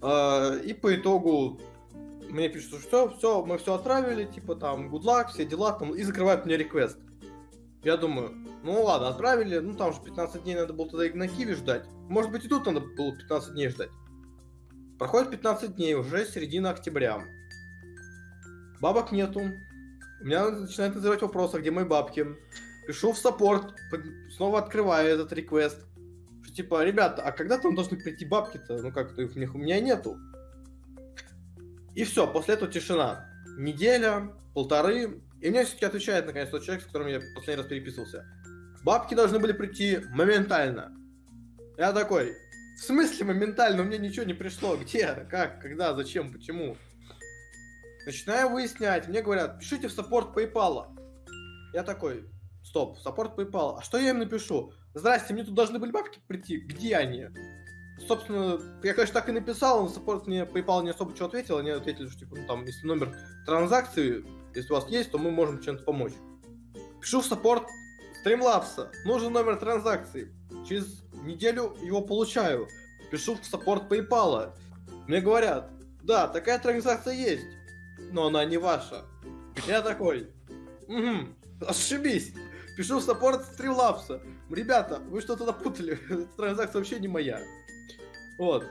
А, И по итогу мне пишут, что все, все, мы все отправили, типа там, good luck, все дела, там, и закрывают мне реквест. Я думаю, ну ладно, отправили, ну там же 15 дней надо было тогда и на Киеве ждать. Может быть и тут надо было 15 дней ждать. Проходит 15 дней, уже середина октября. Бабок нету. У меня начинает называть вопрос, а где мои бабки? Пишу в саппорт, снова открываю этот реквест. Что типа, ребята, а когда там должны прийти бабки-то? Ну как-то их у меня нету. И все, после этого тишина. Неделя, полторы. И мне все-таки отвечает наконец тот человек, с которым я последний раз переписывался. Бабки должны были прийти моментально. Я такой, в смысле моментально? У меня ничего не пришло. Где? Как? Когда? Зачем? Почему? Начинаю выяснять, мне говорят, пишите в саппорт PayPal. Я такой, стоп, саппорт PayPal. А что я им напишу? Здрасте, мне тут должны были бабки прийти. Где они? Собственно, я, конечно, так и написал, но саппорт мне PayPal не особо что ответил. Они ответили, что, типа, ну, там, если номер транзакции, если у вас есть, то мы можем чем-то помочь. Пишу в саппорт Streamlabs. Нужен номер транзакции. Через неделю его получаю. Пишу в саппорт PayPal. Мне говорят, да, такая транзакция есть, но она не ваша. Я такой, угу, ошибись. Пишу саппорт Streamlabs. Ребята, вы что-то напутали. Эта транзакция вообще не моя. Вот.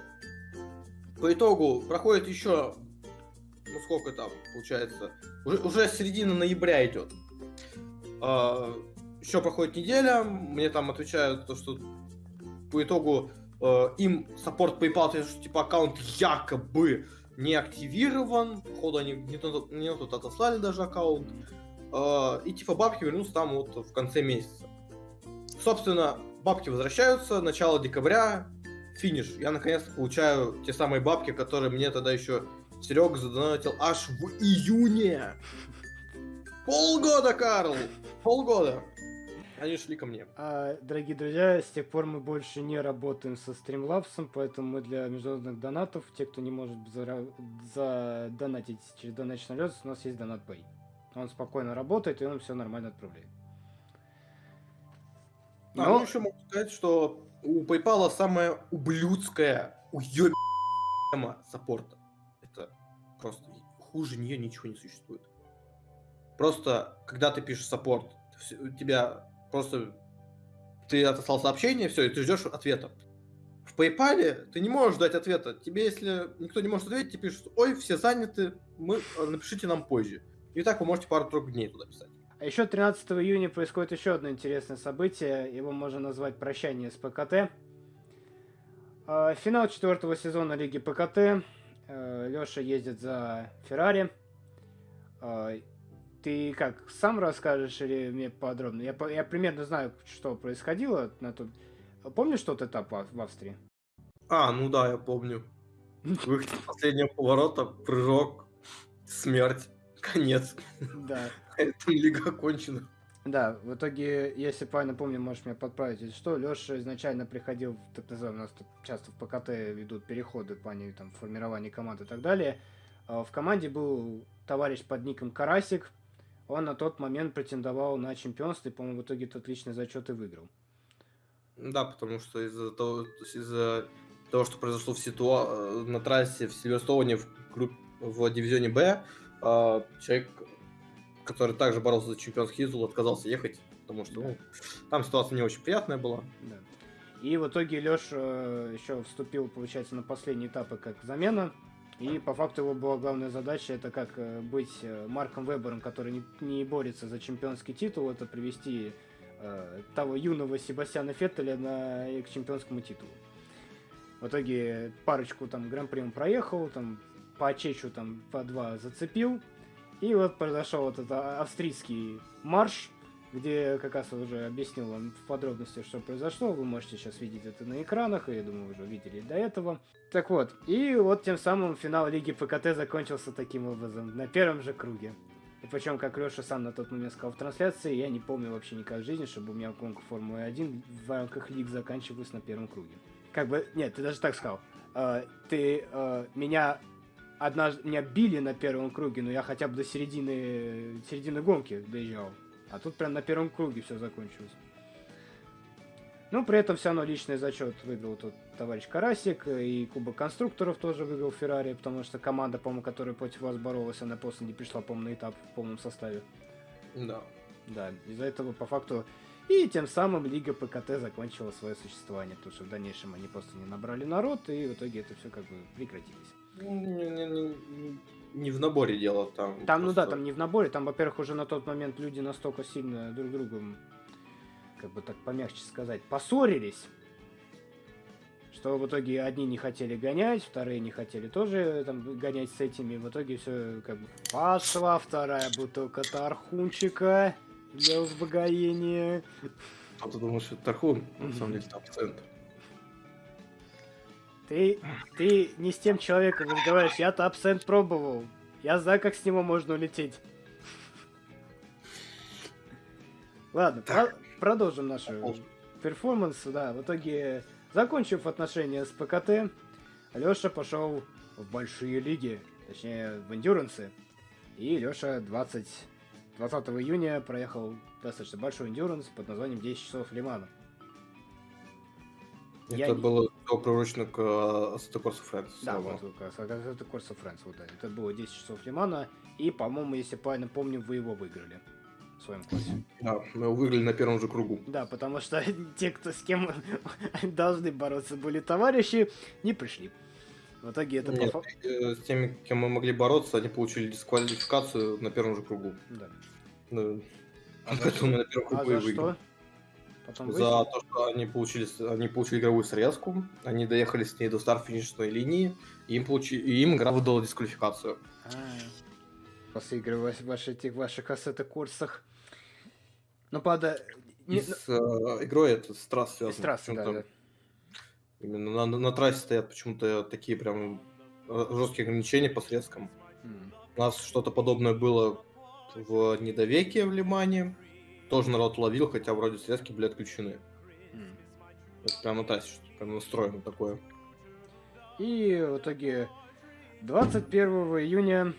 По итогу проходит еще, ну сколько там получается, уже, уже середина ноября идет. еще проходит неделя, мне там отвечают то, что по итогу э, им саппорт PayPal, то есть, типа аккаунт якобы не активирован, походу они не тот, не тот отослали даже аккаунт, э, и типа бабки вернутся там вот в конце месяца. Собственно, бабки возвращаются, начало декабря, финиш. Я наконец-то получаю те самые бабки, которые мне тогда еще Серега задонатил аж в июне. Полгода, Карл! Полгода. Они шли ко мне. А, дорогие друзья, с тех пор мы больше не работаем со Streamlabs, поэтому мы для международных донатов, те, кто не может задонатить через Donation Alerts, у нас есть DonatPay. Он спокойно работает, и он все нормально отправляет. А, Но- ну еще могу сказать, что у PayPal самая ублюдская, уебема саппорта. Это просто хуже нее ничего не существует. Просто, когда ты пишешь саппорт, у тебя просто ты отослал сообщение, все, и ты ждешь ответа. В PayPal ты не можешь дать ответа. Тебе, если никто не может ответить, тебе пишут, ой, все заняты, мы, э, напишите нам позже. И так вы можете пару-тройку дней туда писать. А еще 13 июня происходит еще одно интересное событие. Его можно назвать прощание с ПКТ. А, Финал четвертого сезона Лиги ПКТ. Леша ездит за Феррари. Ты как, сам расскажешь или мне подробно? Я, по- я примерно знаю, что происходило на тот... Помнишь тот этап в Австрии? А, ну да, я помню. Выход последнего поворота, прыжок, смерть, конец. Да. Это лига окончена. Да, в итоге, если правильно помню, можешь меня подправить, если что, Леша изначально приходил, в так называемый, у нас тут часто в ПКТ ведут переходы в плане там, формирования команд и так далее. А В команде был товарищ под ником Карасик, он на тот момент претендовал на чемпионство и, по-моему, в итоге тот личный зачет и выиграл. Да, потому что из-за того, из-за того, что произошло в ситуа... на трассе в Сильверстоуне в, групп... в дивизионе Б, а, человек, который также боролся за чемпионский титул, отказался ехать, потому что ну, там ситуация не очень приятная была. Да. И в итоге Леша еще вступил, получается, на последние этапы как замена. И по факту его была главная задача, это как э, быть э, Марком Вебером, который не, не борется за чемпионский титул, это привести э, того юного Себастьяна Феттеля на, э, к чемпионскому титулу. В итоге парочку там гран-при он проехал, там по Чечу там по два зацепил. И вот произошел вот этот австрийский марш, где как раз уже объяснил вам в подробности, что произошло. Вы можете сейчас видеть это на экранах, и я думаю, уже видели до этого. Так вот, и вот тем самым финал Лиги ПКТ закончился таким образом, на первом же круге. И причем, как Леша сам на тот момент сказал в трансляции, я не помню вообще никак в жизни, чтобы у меня гонка Формулы 1 в рамках лиг заканчивалась на первом круге. Как бы, нет, ты даже так сказал. Э, ты э, меня однажды меня били на первом круге, но я хотя бы до середины, середины гонки доезжал. А тут прям на первом круге все закончилось. Ну, при этом все равно личный зачет выиграл тот товарищ Карасик, и Кубок конструкторов тоже выиграл Феррари, потому что команда, по-моему, которая против вас боролась, она после не пришла, по-моему, на этап в полном составе. Да. Да, из-за этого, по факту, и тем самым Лига ПКТ закончила свое существование, потому что в дальнейшем они просто не набрали народ, и в итоге это все как бы прекратилось. Не, в наборе дело там. Там, ну да, просто- там не в наборе, там, во-первых, уже на тот момент люди настолько сильно друг другом, как бы так помягче сказать, поссорились, что в итоге одни не хотели гонять, вторые не хотели тоже там гонять с этими, в итоге все как бы пошла вторая бутылка тархунчика для успокоения. А ты думаешь, что это Тархун? На самом деле там центр. Ты, ты не с тем человеком разговариваешь, я-то абсент пробовал. Я знаю, как с него можно улететь. Ладно, про- продолжим нашу перформанс. Да, в итоге, закончив отношения с ПКТ, Леша пошел в большие лиги, точнее, в эндюрансы. И Леша 20, 20 июня проехал достаточно большой эндюранс под названием 10 часов Лимана. Я Это не- было всё приурочено к Assetto Corsa Friends. Да, это Corsa Friends, вот, да. Это было 10 часов Лимана, и, по-моему, если правильно помню, вы его выиграли в своем классе. Да, мы его выиграли на первом же кругу. Да, потому что те, кто с кем должны бороться были товарищи, не пришли. В итоге это по Нет, фа- э, с теми, кем мы могли бороться, они получили дисквалификацию на первом же кругу. Да. Ну, А Поэтому мы на первом А кругу и выиграли. что? Потом За выяснили? то, что они получили, с- они получили игровую срезку, они доехали с ней до старт-финишной линии, и им, получи, и им игра выдала дисквалификацию. А, После игры в ваших, этих ваших ассета-курсах. Ну, правда, И не- с э, игрой это с трасс связано. из трассы, да, да. Именно на, на- на трассе стоят почему-то такие прям жесткие ограничения по срезкам. М. У нас что-то подобное было в Недовеке в Лимане. Тоже народ ловил, хотя вроде срезки были отключены. М. Это прям на трассе что-то прям настроено такое. И в итоге 21 июня,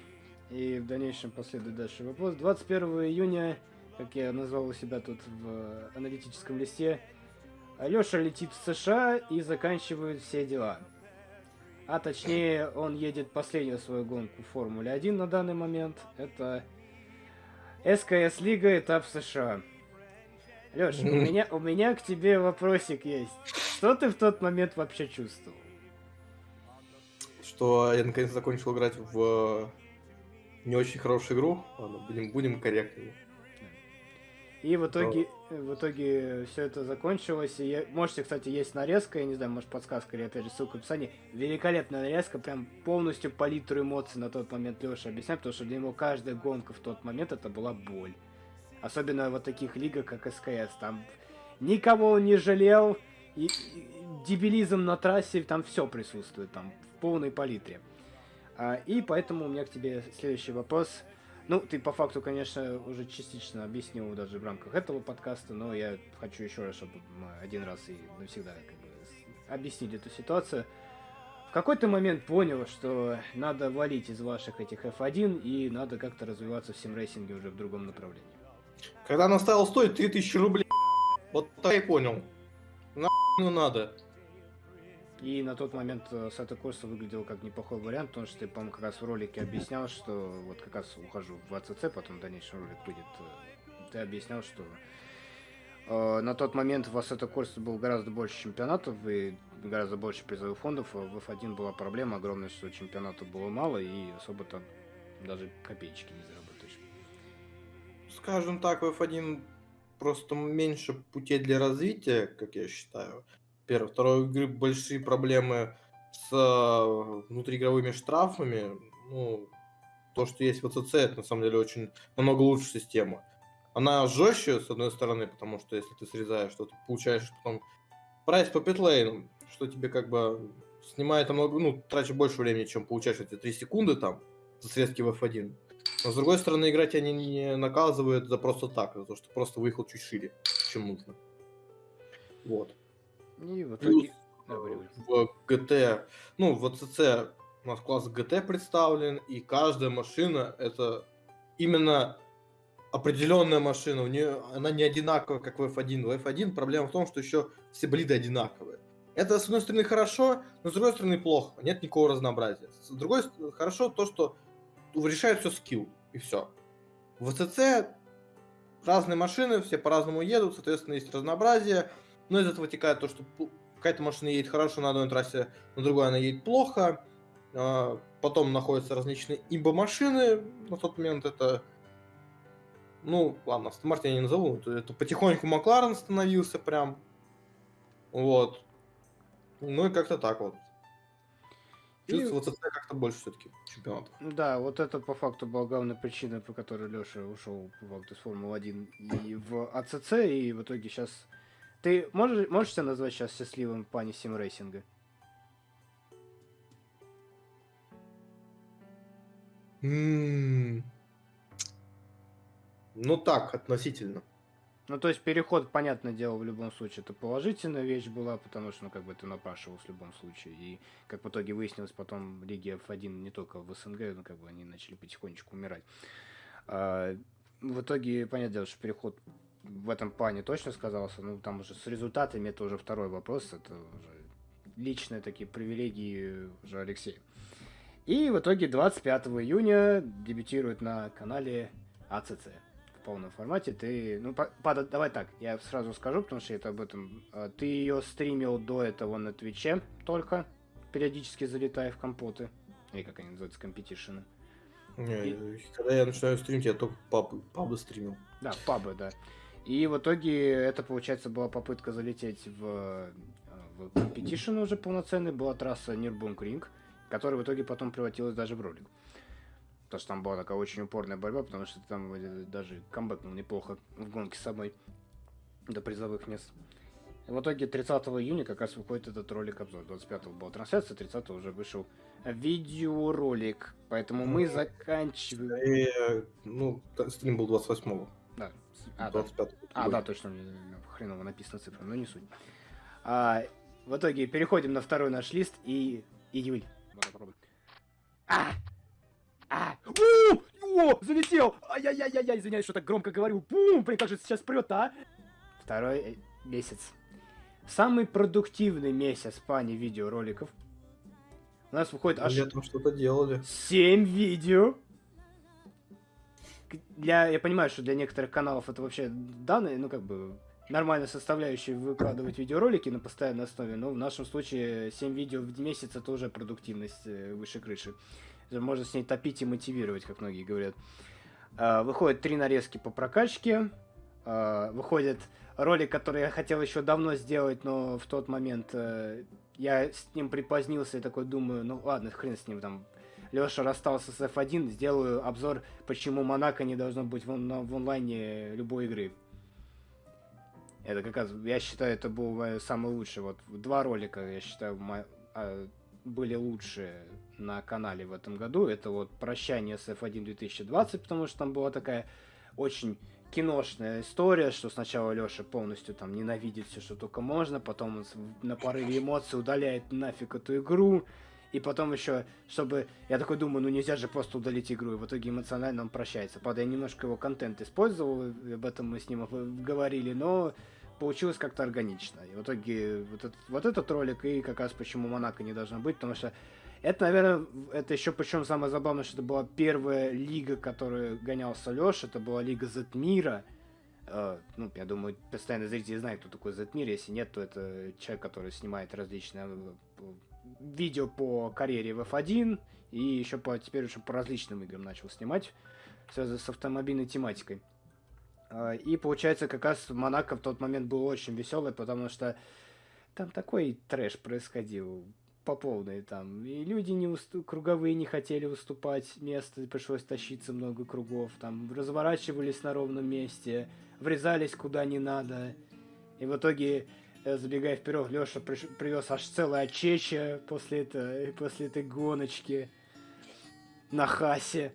и в дальнейшем последует дальше вопрос, 21 июня, как я назвал у себя тут в аналитическом листе, Алеша летит в США и заканчивает все дела. А точнее, он едет последнюю свою гонку в Формуле 1 на данный момент. Это СКС Лига, этап США. Леш, у меня, у меня к тебе вопросик есть. Что ты в тот момент вообще чувствовал? Что я наконец закончил играть в э, не очень хорошую игру. Ладно, будем, будем корректными. И в итоге, в итоге все это закончилось. И я- можете, кстати, есть нарезка, я не знаю, может подсказка или опять же ссылка в описании. Великолепная нарезка, прям полностью палитру эмоций на тот момент Леша объясняет, потому что для него каждая гонка в тот момент это была боль. Особенно вот таких лигах, как СКС. Там никого он не жалел, и, и дебилизм на трассе, там все присутствует, там в полной палитре. А, и поэтому у меня к тебе следующий вопрос. Ну, ты по факту, конечно, уже частично объяснил даже в рамках этого подкаста, но я хочу еще раз, чтобы мы один раз и навсегда как бы, объяснили эту ситуацию. В какой-то момент понял, что надо валить из ваших этих F1 и надо как-то развиваться в симрейсинге уже в другом направлении. Когда она стала стоить 3000 рублей, вот так и понял. На надо. И на тот момент э, Сато Корса выглядел как неплохой вариант, потому что ты, по-моему, как раз в ролике объяснял, что вот как раз ухожу в АЦЦ, потом в дальнейшем ролик будет. э, Ты объяснял, что э, на тот момент в Ассето Корса было гораздо больше чемпионатов и гораздо больше призовых фондов, а в F1 была проблема огромная, что чемпионатов было мало и особо там даже копеечки не заработаешь. Скажем так, в F1 просто меньше путей для развития, как я считаю. Первое. Второе, игры большие проблемы с э, внутриигровыми штрафами. Ну, то, что есть в АЦЦ, это на самом деле очень намного лучше система. Она жестче, с одной стороны, потому что если ты срезаешь, то ты получаешь потом прайс по питлейнам, что тебе как бы снимает намного, ну, тратишь больше времени, чем получаешь эти 3 секунды там за срезки в F1. Но с другой стороны, игра тебя не, наказывает за просто так, за то, что просто выехал чуть шире, чем нужно. Вот. И в итоге... Говори. в GT, ну, в ACC у нас класс GT представлен, и каждая машина это именно определенная машина, у нее она не одинаковая, как в F1. В F1 проблема в том, что еще все болиды одинаковые. Это, с одной стороны, хорошо, но с другой стороны, плохо. Нет никакого разнообразия. С другой стороны, хорошо то, что решает все скилл, и все. В АЦЦ разные машины, все по-разному едут, соответственно, есть разнообразие. Но из этого вытекает то, что какая-то машина едет хорошо на одной трассе, на другой она едет плохо. А, Потом находятся различные имбо-машины. На тот момент это... Ну, ладно, Астон Мартин я не назову. Это, это потихоньку Макларен становился прям. Вот. Ну и как-то так вот. И- Чувствуется как-то больше все-таки чемпионатов. Да, вот это по факту была главная причина, по которой Леша ушел по факту из Формулы-1 и в АЦЦ, и в итоге сейчас... Ты можешь, можешь себя назвать сейчас счастливым в плане симрейсинга? М, Ну так, относительно. Ну, то есть переход, понятное дело, в любом случае, это положительная вещь была, потому что, ну, как бы ты напрашивался в любом случае. И, как в итоге выяснилось, потом лиги F1 не только в СНГ, ну, как бы они начали потихонечку умирать. А, в итоге, понятное дело, что переход в этом плане точно сказался. Ну, там уже с результатами это уже второй вопрос. Это уже личные такие привилегии уже Алексея. И в итоге 25 июня дебютирует на канале АЦЦ в полном формате. Ты, ну, Пада, давай так, я сразу скажу, потому что это об этом. А, Ты ее стримил до этого на Твиче только, периодически залетая в компоты. Или как они называются, компетишены. Не, Когда я начинаю стримить, я только папы, пабы стримил. Да, пабы, да. И в итоге это, получается, была попытка залететь в, э, в competition уже полноценный. Была трасса Нюрбургринг, которая в итоге потом превратилась даже в ролик. Потому что там была такая очень упорная борьба, потому что там э, даже камбэкнул неплохо в гонке с собой до призовых мест. В итоге 30 июня как раз выходит этот ролик обзор. 25 была трансляция, 30 уже вышел видеоролик. Поэтому мы Мгм. заканчиваем... И, ну, стрим был 28-го. Да. А, да. 25 А, да, точно, у меня хреново написана цифра, но не суть. А, в итоге переходим на второй наш лист и. Давай попробуем. А! А! У! О, залетел! Ай-яй-яй-яй, извиняюсь, что так громко говорю. Бум! Блин, как же сейчас прет, а? Второй э, месяц. Самый продуктивный месяц в плане видеороликов. У нас выходит аж Летом что-то делали. 7 видео. Для, я понимаю, что для некоторых каналов это вообще данные, ну как бы нормальная составляющая выкладывать видеоролики на постоянной основе, но в нашем случае 7 видео в месяц это уже продуктивность э, выше крыши. Можно с ней топить и мотивировать, как многие говорят. А, Выходят три нарезки по прокачке. Выходит ролик, который я хотел еще давно сделать, но в тот момент э, я с ним припозднился и такой думаю, ну ладно, хрен с ним там. Леша расстался с F1, сделаю обзор, почему Монако не должно быть в, он- в онлайне любой игры. Это как раз, я считаю, это был самый лучший. Вот два ролика, я считаю, а, были лучшие на канале в этом году. Это вот «Прощание с F1 2020», потому что там была такая очень киношная история, что сначала Леша полностью там ненавидит все, что только можно, потом он на порыве эмоций удаляет нафиг эту игру, и потом еще, чтобы... Я такой думаю, ну нельзя же просто удалить игру, и в итоге эмоционально он прощается. Правда, я немножко его контент использовал, об этом мы с ним говорили, но получилось как-то органично. И в итоге вот этот, вот этот ролик и как раз почему Монако не должно быть, потому что это, наверное, это еще причем самое забавное, что это была первая лига, которую гонялся Леша, это была лига Зетмира. Э, ну, я думаю, постоянно зрители знают, кто такой Зетмир. Если нет, то это человек, который снимает различные э, видео по карьере в F1 и еще по, теперь уже по различным играм начал снимать, связанные с автомобильной тематикой. Э, И получается, как раз Монако в тот момент был очень веселый, потому что там такой трэш происходил по полной там. И люди не усту- круговые не хотели уступать место, пришлось тащиться много кругов. Там разворачивались на ровном месте, врезались куда не надо. И в итоге, забегая вперед, Леша привез аж целое очечье после, это, после этой гоночки на хасе.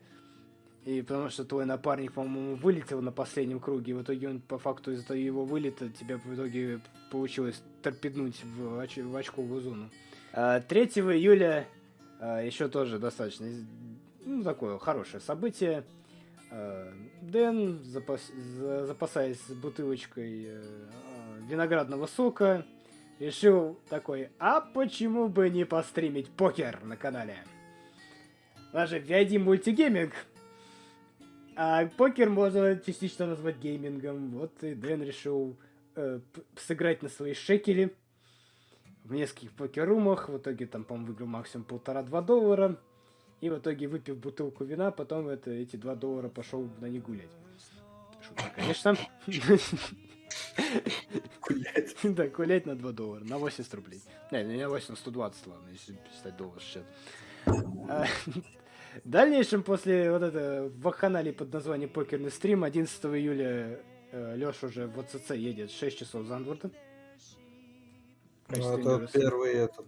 И потому что твой напарник, по-моему, вылетел на последнем круге. В итоге он, по факту, из-за его вылета тебе в итоге получилось торпеднуть в, оч- в очковую зону. А, 3 июля еще тоже достаточно ну, такое хорошее событие. А, Дэн, запас- за- запасаясь бутылочкой э, а, виноградного сока, решил такой, а почему бы не постримить покер на канале? У нас же VID мультигейминг, а покер можно частично назвать геймингом. Вот и Дэн решил э, сыграть на свои шекели в нескольких покер-румах. В итоге там, по-моему, выиграл максимум полтора-два доллара. И в итоге, выпив бутылку вина, потом это, эти два доллара пошел на них гулять. Шутка, конечно. Гулять. Да, гулять на 2 доллара, на 80 рублей. Не, не на 8, на 120, ладно, если считать доллар сейчас. А, В дальнейшем, после вот этого вакханалии под названием «Покерный стрим», 11 июля Леша уже в ОЦЦ едет 6 часов Зандворта. Ну, Это первый этот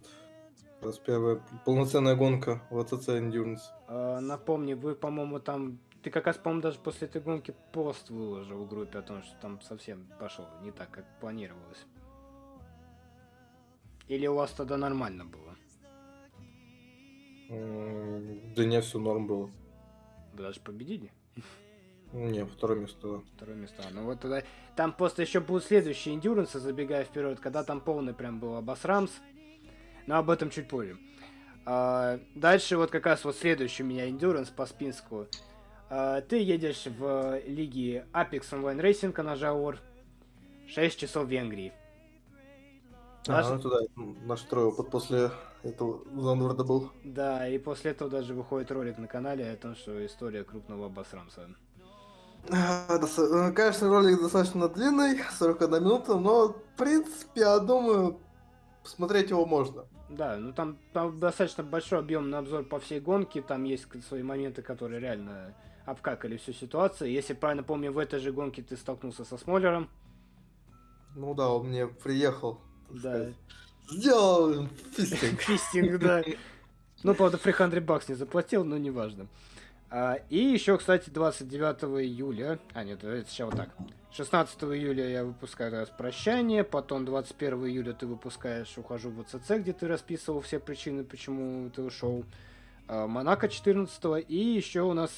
раз первая полноценная гонка в АЦЦ Endurance. А, напомни, вы, по-моему, там... Ты как раз, по-моему, даже после этой гонки пост выложил в группе о том, что там совсем пошло не так, как планировалось. Или у вас тогда нормально было? Да не, все норм было. Вы даже победили? Не, второе место. Второе место. Ну вот тогда... Там просто еще будут следующие эндюрансы, забегая вперед, когда там полный прям был обосрамс. Но об этом чуть позже. А, дальше вот как раз вот следующий у меня эндюранс по спинску. А, ты едешь в лиге Apex Online Racing, она Жаур. 6 часов в Венгрии. А, Наш- ну туда наш второй опыт после этого Зандворда был. Да, и после этого даже выходит ролик на канале о том, что история крупного обосрамса. А, э, Конечно, ролик достаточно длинный, 41 минута, но, в принципе, я думаю, посмотреть его можно. Да, ну там, там достаточно большой объемный обзор по всей гонке, там есть свои моменты, которые реально обкакали всю ситуацию. Если правильно помню, в этой же гонке ты столкнулся со Смолером. Ну да, он мне приехал. Да. сказать, Сделал фистинг. Фистинг, да. Ну, правда, 300 бакс не заплатил, но неважно. А, и еще, кстати, 29 июля... А, нет, это сейчас вот так. 16 июля я выпускаю раз прощание, потом 21 июля ты выпускаешь «Ухожу в АЦЦ», где ты расписывал все причины, почему ты ушел. А, Монако 14 и еще у нас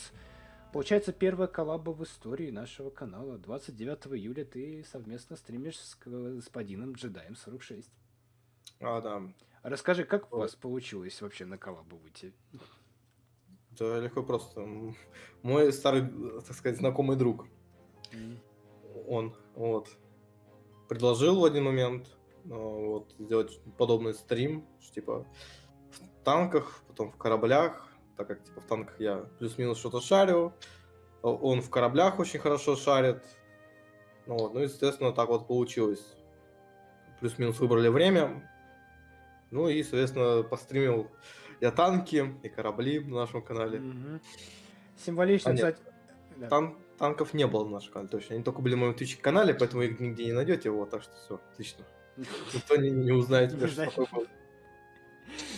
получается первая коллаба в истории нашего канала. 29 июля ты совместно стримишь с господином Джедаем 46. А, да. Расскажи, как у Вот. вас получилось вообще на коллабу выйти? Да, легко просто. Мой старый, так сказать, знакомый друг, он, вот, предложил в один момент э, вот, сделать подобный стрим, типа, в танках, потом в кораблях, так как, типа, в танках я плюс-минус что-то шарю, он в кораблях очень хорошо шарит, ну, вот, ну, естественно, так вот получилось. Плюс-минус выбрали время, ну, и, соответственно, постримил я танки и корабли на нашем канале. Мгм. Символично, А, кстати. Да. Тан- танков не было на нашем канале, точно. Они только были в моем Twitch канале, поэтому их нигде не найдете его, так что все, отлично. Никто не, не узнает Не что такое было.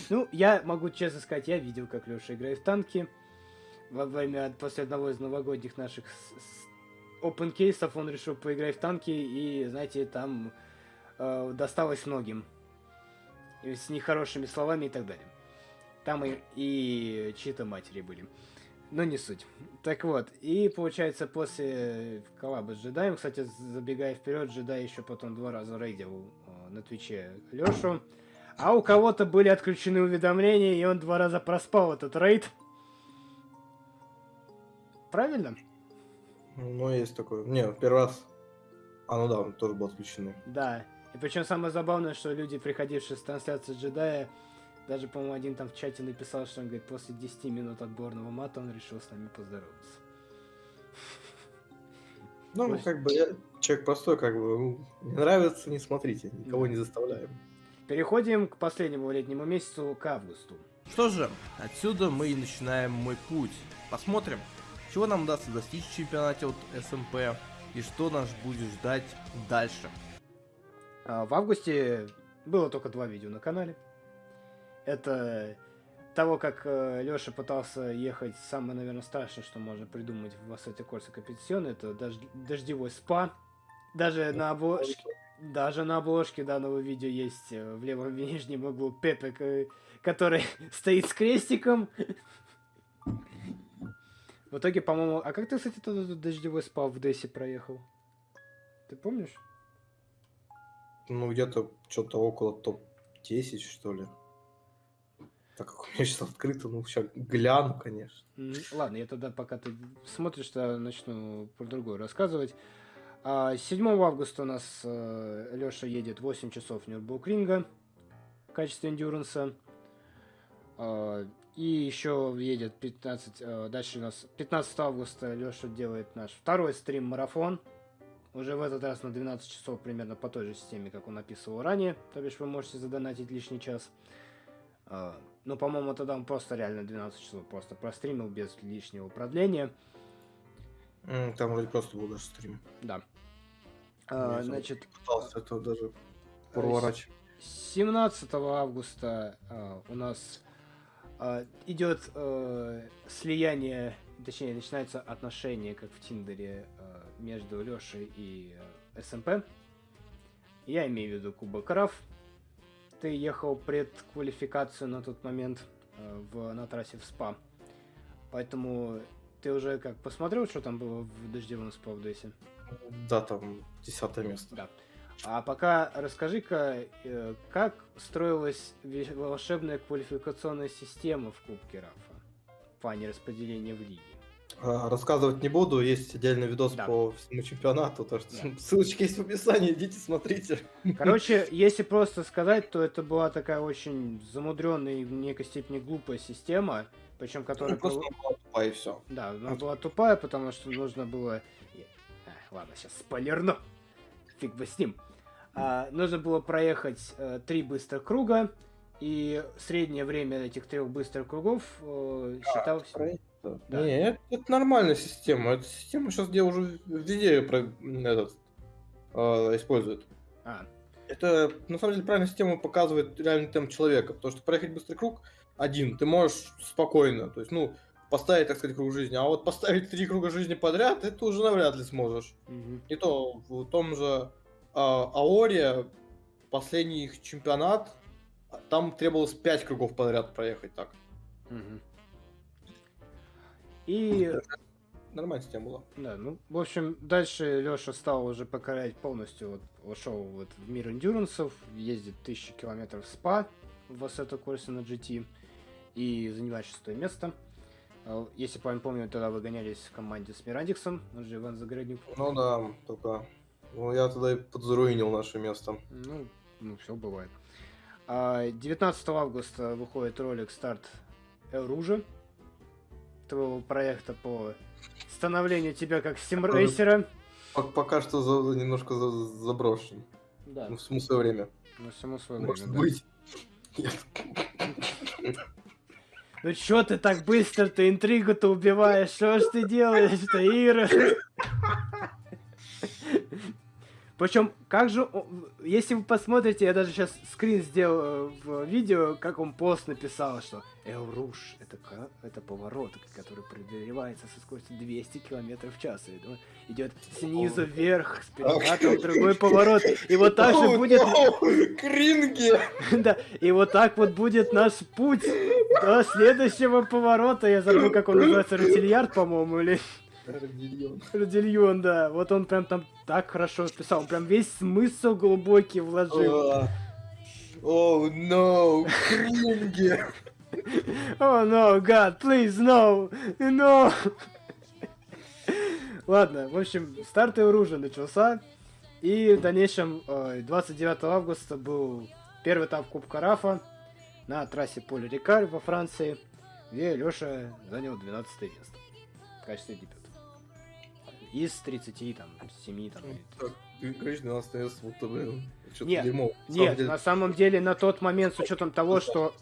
Ну, я могу честно сказать, я видел, как Леша играет в танки. Во время, после одного из новогодних наших open кейсов он решил поиграть в танки, и, знаете, там э, досталось многим. С нехорошими словами и так далее. Там и, и чьи-то матери были. Но не суть. Так вот, и получается после коллаба с джедаем, кстати, забегая вперед, джедай еще потом два раза рейдил э, на Твиче Лешу. А у кого-то были отключены уведомления, и он два раза проспал этот рейд. Правильно? Ну, есть такое. Не, первый раз. А, ну да, он тоже был отключены. Да. И причем самое забавное, что люди, приходившие с трансляции джедая, даже, по-моему, один там в чате написал, что он говорит, после 10 минут отборного мата он решил с нами поздороваться. Ну, как бы я человек простой, как бы, ну, не нравится, не смотрите, никого не заставляем. Переходим к последнему летнему месяцу, к августу. Что же, отсюда мы и начинаем мой путь. Посмотрим, чего нам удастся достичь в чемпионате от СМП и что нас будет ждать дальше. А, В августе было только два видео на канале. Это того, как Леша пытался ехать, самое, наверное, страшное, что можно придумать в Ассете Корса Компетицион, это дож- дождевой спа. Даже на обложке, даже на обложке данного видео есть э, в левом нижнем углу Пепек, э, который стоит с крестиком. В итоге, по-моему... А как ты, кстати, тот этот дождевой спа в Дессе проехал? Ты помнишь? Ну, где-то что-то около топ-10, что ли. Так как у меня сейчас открыто, ну, сейчас гляну, конечно. Ладно, я тогда, пока ты смотришь, то начну про другое рассказывать. А, 7 августа у нас Леша едет 8 часов Нюрбургринга в качестве эндюранса. А, и еще едет 15... а, дальше у нас 15 августа Леша делает наш второй стрим-марафон. Уже в этот раз на 12 часов примерно по той же системе, как он описывал ранее. То бишь вы можете задонатить лишний час. А, Ну, по-моему, тогда он просто реально 12 часов просто простримил без лишнего продления. Там вроде просто был даже стрим. Да. А, значит, Пытался это даже проворачивать. 17 августа а, у нас а, идет э, слияние, точнее, начинается отношение, как в Тиндере, а, между Лешей и э, СМП. Я имею в виду Кубок Раф. Ты ехал предквалификацию на тот момент э, в, на трассе в СПА. Поэтому ты уже как посмотрел, что там было в дождевом СПА в Дейсе? Да, там десятое место. Да. А пока расскажи-ка, э, как строилась волшебная квалификационная система в Кубке Рафа в плане распределения в лиге? А, Рассказывать не буду, есть отдельный видос Да. по всему чемпионату, так что Да. ссылочки есть в описании, идите смотрите. Короче, если просто сказать, то это была такая очень замудренная и в некой степени глупая система, причем которая... Ну, Просто была тупая, и все. Да, она была тупая, потому что нужно было... Эх, ладно, сейчас спойлерну. Фиг бы с ним. А, нужно было проехать э, три быстрых круга, и среднее время этих трех быстрых кругов э, считалось... Да. Не, это, это нормальная система. Это система сейчас где уже везде про, этот, а, используют. А, Это на самом деле правильная система показывает реальный темп человека, потому что проехать быстрый круг один ты можешь спокойно, то есть, ну, поставить, так сказать, круг жизни, а вот поставить три круга жизни подряд, это уже навряд ли сможешь. мгм. И то в том же а, Аоре последний их чемпионат, там требовалось 5 кругов подряд проехать так. Мгм. И, Нормальная система была. да, ну, в общем, дальше Леша стал уже покорять полностью, вот, вошел вот в мир эндюрансов, ездит тысячи километров в СПА в Ассето Корсе на GT и занимает шестое место. А, Если правильно помню, тогда вы гонялись в команде с Мирадиксом, он же Иван Загородник. Ну да, только... Ну, я тогда и подзаруинил наше место. Ну, ну все бывает. А, 19 августа выходит ролик старт Элружа, твоего проекта по становлению тебя как симрейсера. Пок- Пока что за- немножко за- заброшен. Да, Ну, в смысле время. на всему свое Может время, да. быть. Нет. Ну чё ты так быстро-то интригу-то убиваешь? Что ж ты делаешь-то, Ира? Причем, как же, о- если вы посмотрите, я даже сейчас скрин сделал э, в видео, как он пост написал, что Элруш это, это поворот, который преодолевается со скоростью 200 км в час. И, ну, идет снизу вверх, с перекатом другой поворот. И вот так же будет... Кринги! Да, и вот так вот будет наш путь до следующего поворота. Я забыл, как он называется, Ротильярд, по-моему, или Родильон, да. Вот он прям там так хорошо писал. Он прям весь смысл глубокий вложил. О, no! Кринги! О, no, God, please, no, no. Ладно, в общем, старт оружия начался. И в дальнейшем, э, 29 августа был первый этап Кубка Рафа на трассе Поле Рикар во Франции, где Леша занял 12 место в качестве дебюта. Из 30, там, 7, там, или Так, Ты говоришь, 12 место, будто бы... Что-то Нет, дерьмо. На самом Нет, деле, на самом деле на тот момент, с учетом того, что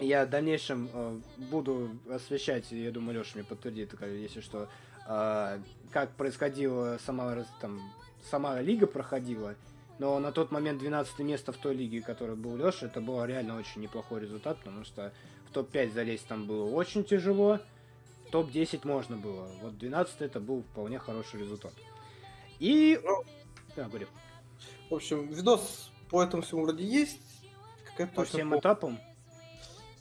я в дальнейшем э, буду освещать, я думаю, Леша мне подтвердит, если что, э, как происходила сама, там, сама лига проходила, но на тот момент 12 место в той лиге, которой был Леша, это было реально очень неплохой результат, потому что в топ-5 залезть там было очень тяжело, топ-10 можно было. Вот 12 это был вполне хороший результат. И... Да, говорю. В общем, видос по этому всему вроде есть. По всем по- этапам.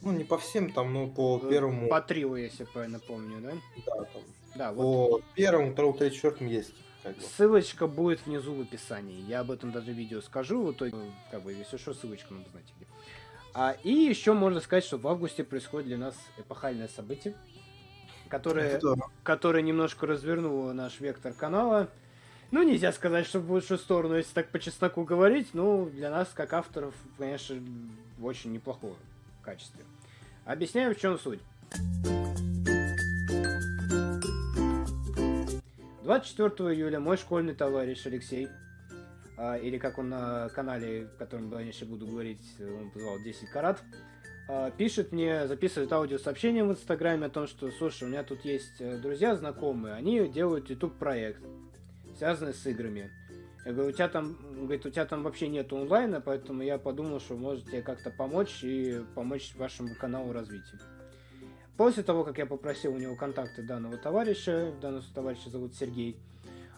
Ну, не по всем там, но по первому... По трио, если правильно помню, да? Да, там. Да, вот. По первому, второму, третьему, четвертому есть. Как бы. Ссылочка будет внизу в описании. Я об этом даже видео скажу. В итоге, как бы, если что, ссылочку надо знать где. А, и еще можно сказать, что в августе происходит для нас эпохальное событие, которое, Это да. немножко развернуло наш вектор канала. Ну, нельзя сказать, что в лучшую сторону, если так по чесноку говорить, но для нас, как авторов, конечно, в очень неплохом качестве. Объясняю, в чем суть. 24 июля мой школьный товарищ Алексей, а, или как он на канале, в котором я еще буду говорить, он позвал 10 карат, пишет мне, записывает аудиосообщение в Инстаграме о том, что, слушай, у меня тут есть э, друзья знакомые, они делают YouTube проект, связанный с играми. Я говорю, у тебя там, говорит, у тебя там вообще нет онлайна, поэтому я подумал, что можете как-то помочь и помочь вашему каналу развитию. После того, как я попросил у него контакты данного товарища, данного товарища зовут Сергей,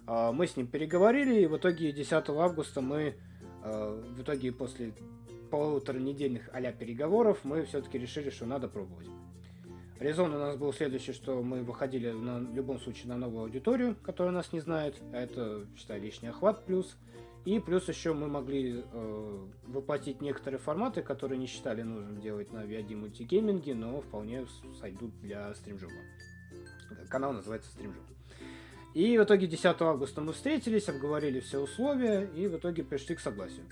а, мы с ним переговорили, и в итоге 10 августа мы, а, в итоге после полутора недельных а переговоров, мы все-таки решили, что надо пробовать. Резон у нас был следующий, что мы выходили на, любом случае на новую аудиторию, которая нас не знает, а это, считай, лишний охват плюс. И плюс еще мы могли э, воплотить некоторые форматы, которые не считали нужным делать на VID мультигейминге, но вполне сойдут для стримжоба. Канал называется стримжоп. И в итоге 10 августа мы встретились, обговорили все условия и в итоге пришли к согласию.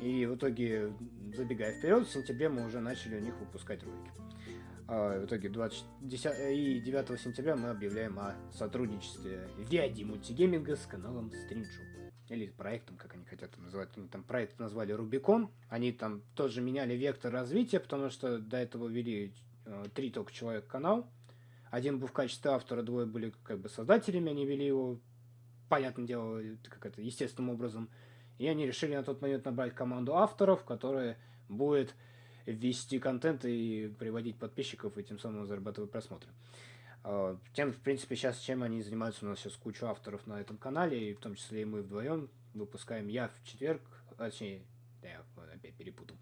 И в итоге, забегая вперед, в сентябре мы уже начали у них выпускать ролики. А, в итоге 20, 10, и 9 сентября мы объявляем о сотрудничестве VID мультигейминга с каналом Стримчу. Или проектом, как они хотят это называть. Они там проект назвали Рубикон. Они там тоже меняли вектор развития, потому что до этого вели э, три только человек канал. Один был в качестве автора, двое были как бы создателями, они вели его, понятное дело, как это, естественным образом. И они решили на тот момент набрать команду авторов, которая будет ввести контент и приводить подписчиков, и тем самым зарабатывать просмотры. А, тем, в принципе, сейчас чем они занимаются, у нас сейчас куча авторов на этом канале, и в том числе и мы вдвоем выпускаем я в четверг, а, точнее, я опять перепутал.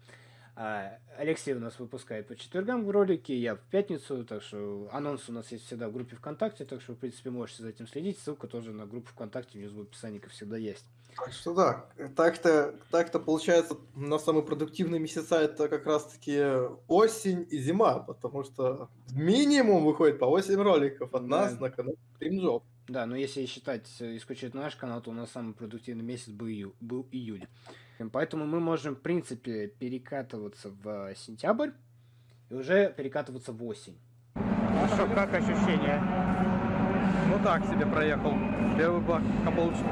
А Алексей у нас выпускает по четвергам ролики, я в пятницу, так что анонс у нас есть всегда в группе ВКонтакте, так что, в принципе, можете за этим следить. Ссылка тоже на группу ВКонтакте внизу в описании, как всегда, есть. Так что да, так-то, так-то получается, на самые продуктивные месяца это как раз-таки осень и зима, потому что минимум выходит по 8 роликов от Да. нас на канале Стримджоп. Да, но если считать исключительно наш канал, то у нас самый продуктивный месяц был, ию- был июль. Поэтому мы можем, в принципе, перекатываться в сентябрь и уже перекатываться в осень. Ну что, как ощущения? Ну так себе проехал. Первый бак лучше.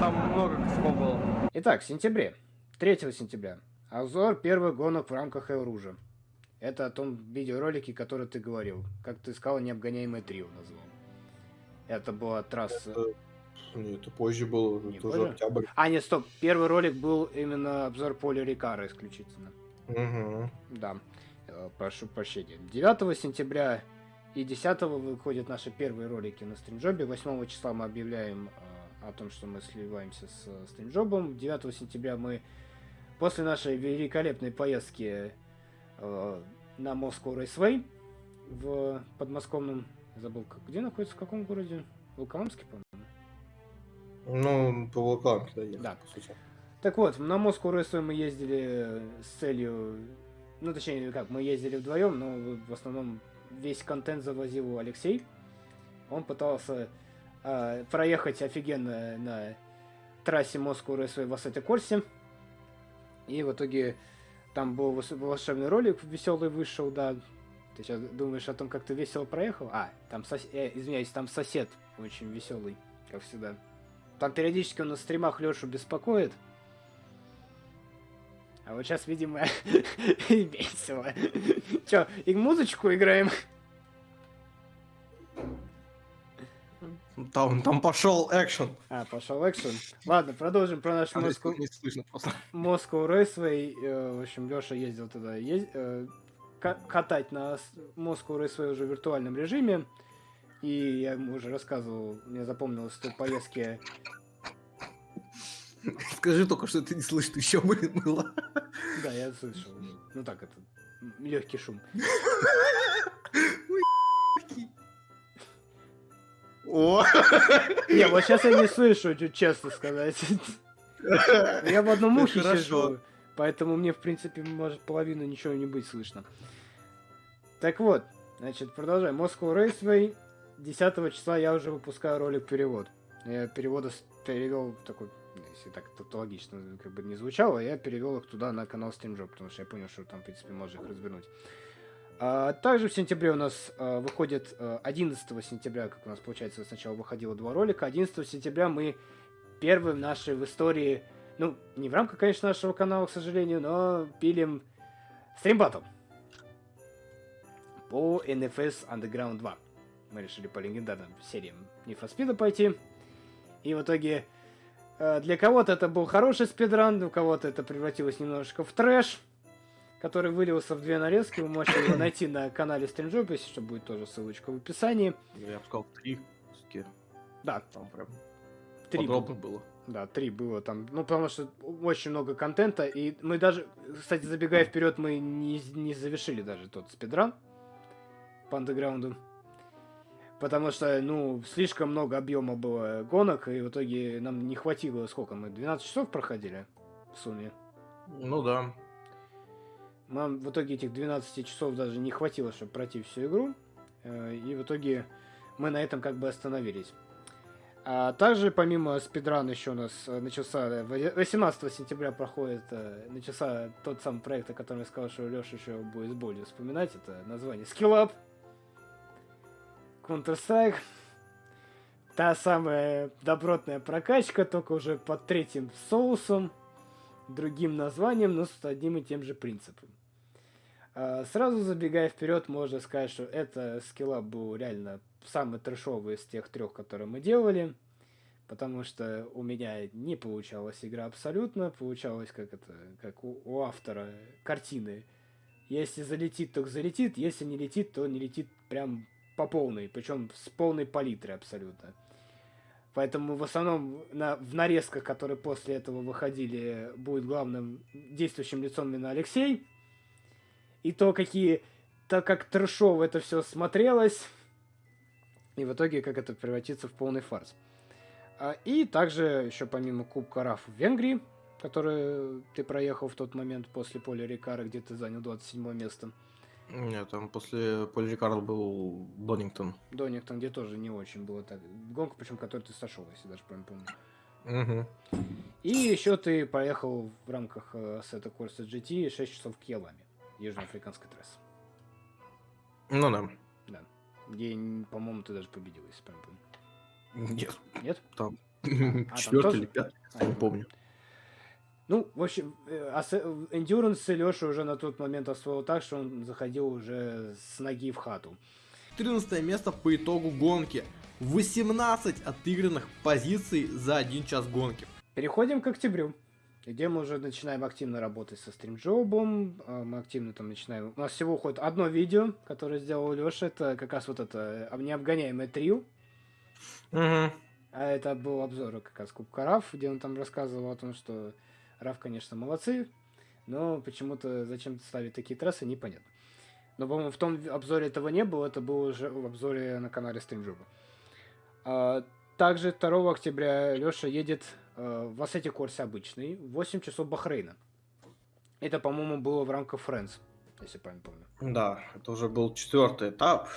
Там много косяков было. Итак, в сентябре, 3 сентября, обзор первых гонок в рамках Элружа. Это о том видеоролике, который ты говорил. Как ты сказал, необгоняемое трио назвал. Это была трасса... Нет, это позже был, Не тоже позже? октябрь. А, нет, стоп. Первый ролик был именно обзор поля Рикара исключительно. Мгм. Да, э, прошу прощения. 9 сентября и 10 выходят наши первые ролики на стримджобе. 8 числа мы объявляем э, о том, что мы сливаемся с э, стримджобом. 9 сентября мы после нашей великолепной поездки на Moscow Raceway в подмосковном, забыл, где находится, в каком городе? Волколамске, по-моему. Ну, по Волкламке, да, ехал, Да. по сути. Так вот, на Moscow Raceway мы ездили с целью... Ну, точнее, как, мы ездили вдвоем, но в основном весь контент завозил Алексей. Он пытался а, проехать офигенно на трассе Moscow Raceway в Ассете Корсе. И в итоге там был волшебный ролик веселый вышел, да. Ты сейчас думаешь о том, как ты весело проехал? А, там сос... э, извиняюсь, там сосед очень веселый, как всегда. Там периодически он на стримах Лешу беспокоит. А вот сейчас, видимо, весело. Че, и музычку играем? Там, там пошел экшен. А, пошел экшен. Ладно, продолжим про наш Там Moscow, не слышно просто. Moscow Raceway. Э, В общем, Леша ездил туда ез- э, ка- катать на Moscow Raceway уже в виртуальном режиме. И я ему уже рассказывал, мне запомнилось, что поездки... Скажи только, что ты не слышно еще было. Да, я слышал. Ну так, это легкий шум. О! Не, вот сейчас я не слышу, честно сказать. Я в одном Ну, ухе сижу, поэтому мне, в принципе, может половину ничего не быть слышно. Так вот, значит, продолжаем. Moscow Raceway. 10 числа я уже выпускаю ролик перевод. Я переводы перевел такой, если так тавтологично как бы не звучало, я перевел их туда на канал StreamJob, потому что я понял, что там, в принципе, можно их развернуть. А, также в сентябре у нас а, выходит а, 11 сентября, как у нас получается сначала выходило два ролика. 11 сентября мы первым нашей в истории, ну, не в рамках, конечно, нашего канала, к сожалению, но пилим стримбаттл по NFS Underground 2. Мы решили по легендарным сериям Speed пойти. И в итоге Э, Для кого-то это был хороший спидран, у кого-то это превратилось немножечко в трэш, который вылился в две нарезки. Вы можете его найти на канале Стримджоп, если что, будет тоже ссылочка в описании. Я бы сказал, три. Да, Там прям три. подробно было. Да, три было там. Ну, потому что очень много контента. И мы даже, кстати, забегая вперед, мы не, не завершили даже тот спидран по андеграунду. Потому что, ну, слишком много объема было гонок, и в итоге нам не хватило, сколько мы, 12 часов проходили в сумме. Ну да. Нам в итоге этих 12 часов даже не хватило, чтобы пройти всю игру. Э, И в итоге мы на этом как бы остановились. А также помимо спидрана еще у нас э, начался э, в- 18 сентября проходит э, начался тот самый проект, о котором я сказал, что Леша еще будет с болью вспоминать. Это название Skill Up. Counter-Strike. Та самая добротная прокачка, только уже под третьим соусом, другим названием, но с одним и тем же принципом. А, Сразу забегая вперед, можно сказать, что это скилла был реально самый трешовый из тех трех, которые мы делали. Потому что у меня не получалась игра абсолютно. Получалось как это, как у, у автора картины. Если залетит, то залетит. Если не летит, то не летит прям по полной. Причем с полной палитрой абсолютно. Поэтому в основном на, в нарезках, которые после этого выходили, будет главным действующим лицом именно Алексей. И то, какие, то как трешово это все смотрелось. И в итоге, как это превратится в полный фарс. А, И также еще помимо Кубка РАФ в Венгрии, который ты проехал в тот момент после поля Рикара, где ты занял 27 место. Нет, там после Поли Рикардо был Донингтон. Донингтон, где тоже не очень было так. Гонка, причем, которую ты сошел, если даже прям помню. Угу. И еще ты поехал в рамках э, сета Корса GT 6 часов к Яламе, южноафриканской трассы. Ну да. Где, м, по-моему, ты даже победил, если прям помню. Нет, Нет? там там четвертый или пятый, А, не помню. Ну, в общем, э, ас- эндюранс Леша уже на тот момент освоил так, что он заходил уже с ноги в хату. 14 место по итогу гонки. 18 отыгранных позиций за один час гонки. Переходим к октябрю, где мы уже начинаем активно работать со стримджобом. а, Мы активно там начинаем... У нас всего уходит одно видео, которое сделал Леша. Это как раз вот это э, необгоняемое трио. Угу. А это был обзор как раз Кубка Раф, где он там рассказывал о том, что Раф, конечно, молодцы, но почему-то зачем ставить такие трассы, непонятно. Но, по-моему, в том обзоре этого не было, это было уже в обзоре на канале Стримджоба. А, также 2 октября Леша едет э, в Ассете Корсе обычный, в 8 часов Бахрейна. Это, по-моему, было в рамках Friends, если правильно помню. Да, это уже был четвертый этап.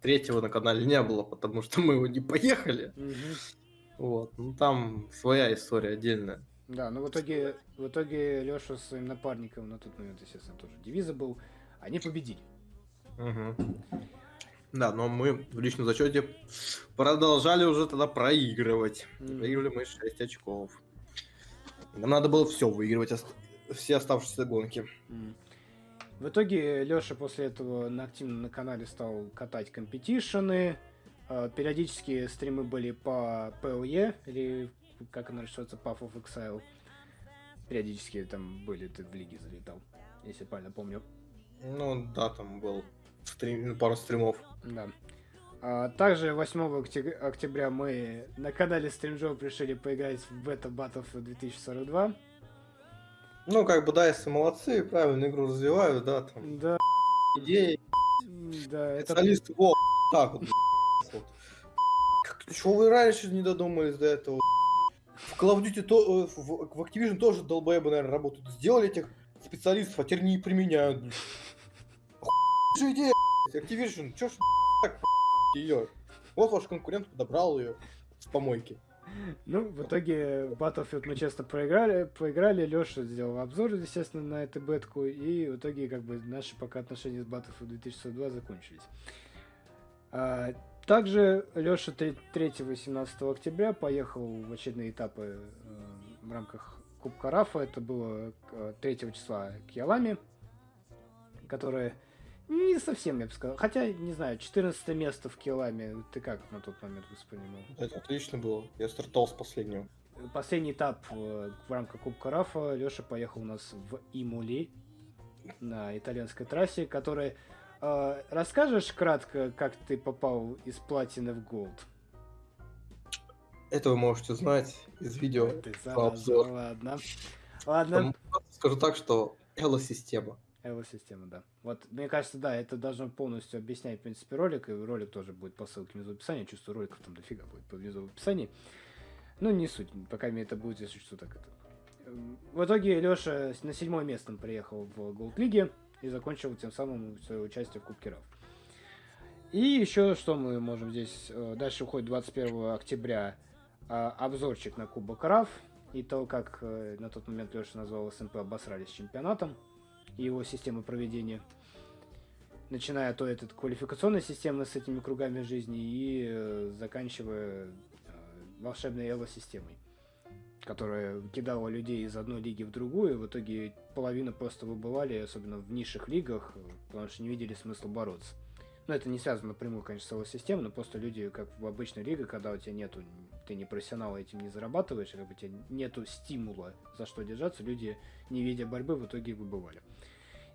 Третьего на канале не было, потому что мы его не поехали. Вот, ну там своя история отдельная. Да, но в итоге, в итоге Леша с своим напарником на тот момент, естественно, тоже девиза был, они победили. Мгм. Да, но мы в личном зачете продолжали уже тогда проигрывать. Мгм. Проигрывали мы 6 очков. Нам надо было все выигрывать, все оставшиеся гонки. В итоге Леша после этого на активно на канале стал катать компетишены. Э, Периодически стримы были по PLE, или как она решается, Path of Exile. Периодически там были, ты в лиге залетал, если правильно помню. Ну да, там был стрим, пару стримов. Да. А также 8 октя- октября мы на канале Стримджоп решили поиграть в Beta Battlefield 2042. Ну, как бы, да, если молодцы, правильно игру развивают, да, там Да, идеи, да, это специалисты, во, так вот, вот. Как- Чего вы раньше не додумались до этого? В Call of Duty, то, э, в, в Activision тоже долбоебы, наверное, работают. Сделали этих специалистов, а теперь не применяют. же идея, Activision, чё ж так ее? Вот ваш конкурент подобрал ее с помойки. Ну, в итоге Battlefield мы честно проиграли, проиграли, Леша сделал обзор, естественно, на эту бетку, и в итоге, как бы, наши пока отношения с Battlefield 2042 закончились. А, также Леша 3-18 октября поехал в очередные этапы э, в рамках Кубка Рафа, это было э, 3 числа к Яламе, которое не совсем, я бы сказал, хотя, не знаю, 14 место в Киламе, ты как на тот момент воспринимал? Это отлично было. Я стартовал с последнего. последний этап э, в рамках Кубка Рафа Леша поехал у нас в Имули на итальянской трассе, которая... э, расскажешь кратко, как ты попал из платины в голд? Это вы можете узнать из видео. Ты по обзору. ладно. Ладно. Скажу так, что Эло-система. Эво-система, да. Вот, мне кажется, да, это должно полностью объяснять, в принципе, ролик, и ролик тоже будет по ссылке внизу в описании. Чувствую, роликов там дофига будет по- внизу в описании. Ну, не суть, пока мне это будет, если что, так это. Эм, В итоге Леша на седьмое место приехал в Голд Лиге и закончил тем самым свое участие в Кубке Рав. И еще что мы можем здесь... э, Дальше уходит 21 октября а, обзорчик на Кубок Рав и то, как э, на тот момент Леша назвал СНП обосрались чемпионатом и его системы проведения. Начиная от этой квалификационной системы с этими кругами жизни и э, заканчивая волшебной Эло-системой, которая кидала людей из одной лиги в другую, в итоге половина просто выбывали, особенно в низших лигах, потому что не видели смысла бороться. Но это не связано напрямую, конечно, с Эло-системой, но просто люди, как в обычной лиге, когда у тебя нету, ты не профессионал, этим не зарабатываешь, как бы у тебя нету стимула за что держаться, люди, не видя борьбы, в итоге выбывали.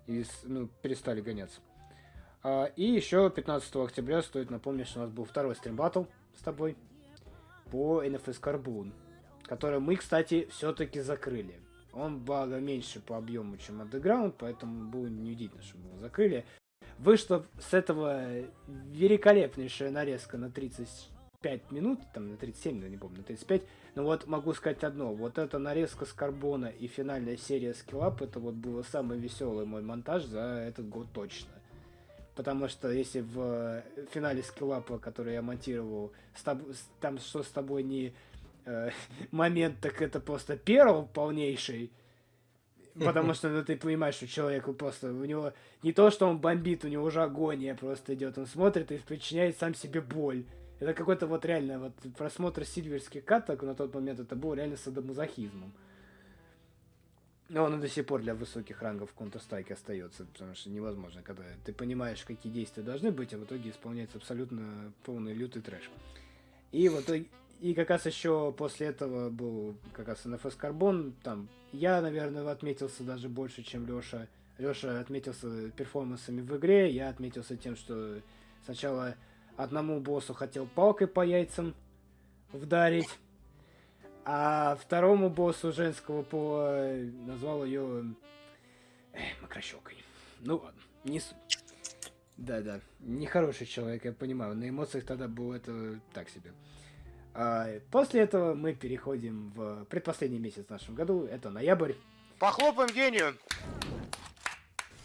И ну, перестали гоняться. А, и еще 15 октября стоит напомнить, что у нас был второй стрим баттл с тобой по NFS Carbon, который мы, кстати, все-таки закрыли. Он, благо, меньше по объему, чем Underground, поэтому было неудивительно, что мы его закрыли. Вышла с этого великолепнейшая нарезка на 35 минут, там на 37, я не помню, на 35. Но вот могу сказать одно, вот эта нарезка с карбона и финальная серия скиллап, это вот было самый веселый мой монтаж за этот год точно. Потому что если в финале скиллапа, который я монтировал, с тоб- там что с тобой не э, момент, так это просто перл полнейший. Потому что ну, ты понимаешь, что человеку просто у него не то, что он бомбит, у него уже агония просто идет. Он смотрит и причиняет сам себе боль. Это какой-то вот реально вот просмотр сильверских каток на тот момент это был реально садомазохизмом. Но он до сих пор для высоких рангов в Counter-Strike остается, потому что невозможно, когда ты понимаешь, какие действия должны быть, а в итоге исполняется абсолютно полный лютый трэш. И в итоге, и как раз еще после этого был как раз NFS Carbon, там я, наверное, отметился даже больше, чем Леша. Леша отметился перформансами в игре, я отметился тем, что сначала одному боссу хотел палкой по яйцам вдарить, а второму боссу женского пола назвал ее макрощелкой. Ну ладно, не суть. Да-да, нехороший человек, я понимаю. На эмоциях тогда было это так себе. А, после этого мы переходим в предпоследний месяц в нашем году. Это ноябрь. Похлопаем гению.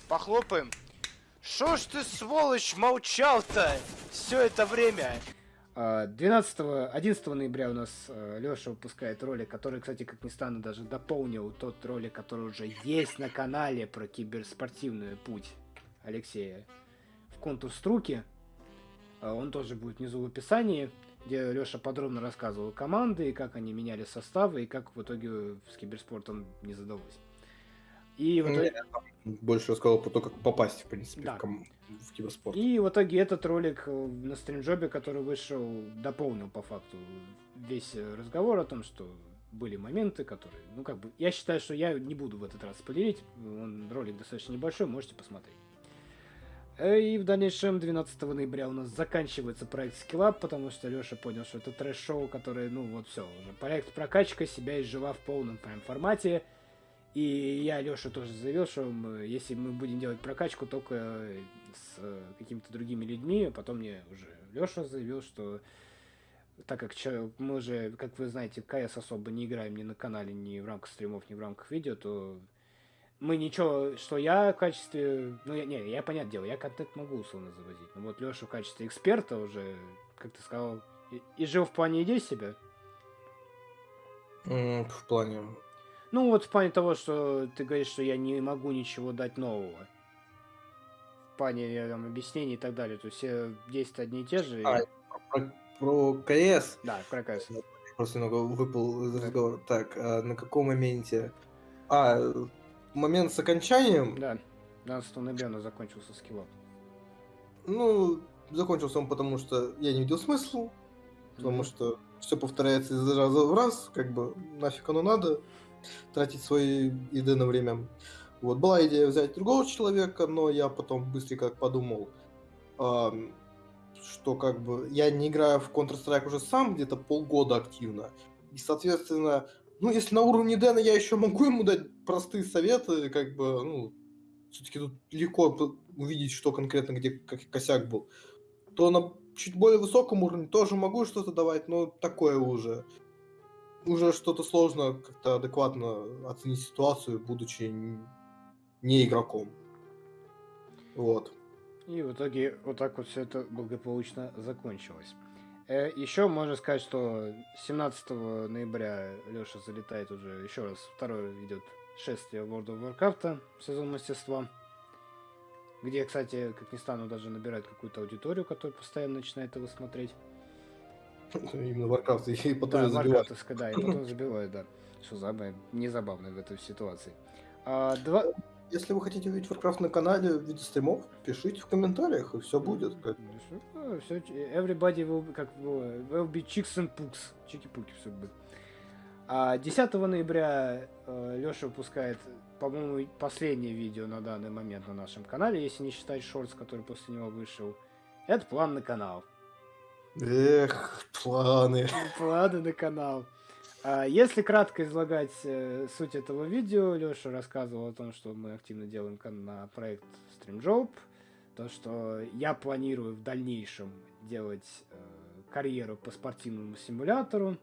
Похлопаем. Шо ж ты, сволочь, молчал-то все это время? А, 12 11 ноября у нас Леша выпускает ролик, который, кстати, как ни странно, даже дополнил тот ролик, который уже есть на канале про киберспортивный путь Алексея в контур струки. А, Он тоже будет внизу в описании, где Леша подробно рассказывал команды, и как они меняли составы, и как в итоге с киберспортом не задалось. И в Ну, итоге... Больше рассказал про то, как попасть, в принципе, Да. в, ком- в киберспорт. И в итоге этот ролик э, на стримджобе, который вышел, дополнил по факту весь разговор о том, что были моменты, которые, ну как бы, я считаю, что я не буду в этот раз спойлерить, он ролик достаточно небольшой, можете посмотреть. Э, И в дальнейшем 12 ноября у нас заканчивается проект Skillup, потому что Леша понял, что это трэш-шоу, которое, ну вот все, уже проект прокачка себя изжила в полном прям формате. И я Леша тоже заявил, что мы- если мы будем делать прокачку только с э, какими-то другими людьми, потом мне уже Леша заявил, что так как мы уже, как вы знаете, КС особо не играем ни на канале, ни в рамках стримов, ни в рамках видео, то мы ничего, что я в качестве, ну я, не, я понятное дело, я контент могу условно завозить, но вот Леша в качестве эксперта уже, как ты сказал, и, и жил в плане идей себя, М, В плане... Ну, вот в плане того, что ты говоришь, что я не могу ничего дать нового. В плане э, там, объяснений и так далее. То есть все действия одни и те же. и- А, Про, про КС Да, прокайс. просто немного выпал из разговора. Так, а на каком моменте? А, момент с окончанием? Да. 12 ноября у нас закончился скиллап. Ну, закончился он потому, что я не видел смысла, потому Мгм. что все повторяется из раза в раз, как бы нафиг оно надо, тратить свои еды на время. Вот, была идея взять другого человека, но я потом быстренько подумал, ам, что как бы я не играю в Counter-Strike уже сам где-то полгода активно. И, соответственно, ну, если на уровне Дэна я еще могу ему дать простые советы, как бы, ну, все-таки тут легко увидеть, что конкретно где косяк был, то на чуть более высоком уровне тоже могу что-то давать, но такое уже. Уже что-то сложно как-то адекватно оценить ситуацию, будучи не игроком. Вот. И в итоге вот так вот все это благополучно закончилось. еще можно сказать, что 17 ноября Леша залетает уже еще раз, второе идет шествие World of Warcraft, сезон мастерства. Где, кстати, как ни странно, даже набирает какую-то аудиторию, которая постоянно начинает его смотреть. Именно Warcraft и потом Да, я забиваю. варкрафтовская, да, и потом забивает, да. Что самое незабавное в этой ситуации. А, два... Если вы хотите увидеть Warcraft на канале в виде стримов, пишите в комментариях, и все будет. Как... Ну, всё, everybody will be, как, will will be chicks and pugs. Чики-пуки все будет. А 10 ноября Леша выпускает, по-моему, последнее видео на данный момент на нашем канале, если не считать шортс, который после него вышел. Это план на канал. Эх, планы. Планы на канал. А, Если кратко излагать э, суть этого видео, Леша рассказывал о том, что мы активно делаем на проект StreamJob, то, что я планирую в дальнейшем делать э, карьеру по спортивному симулятору.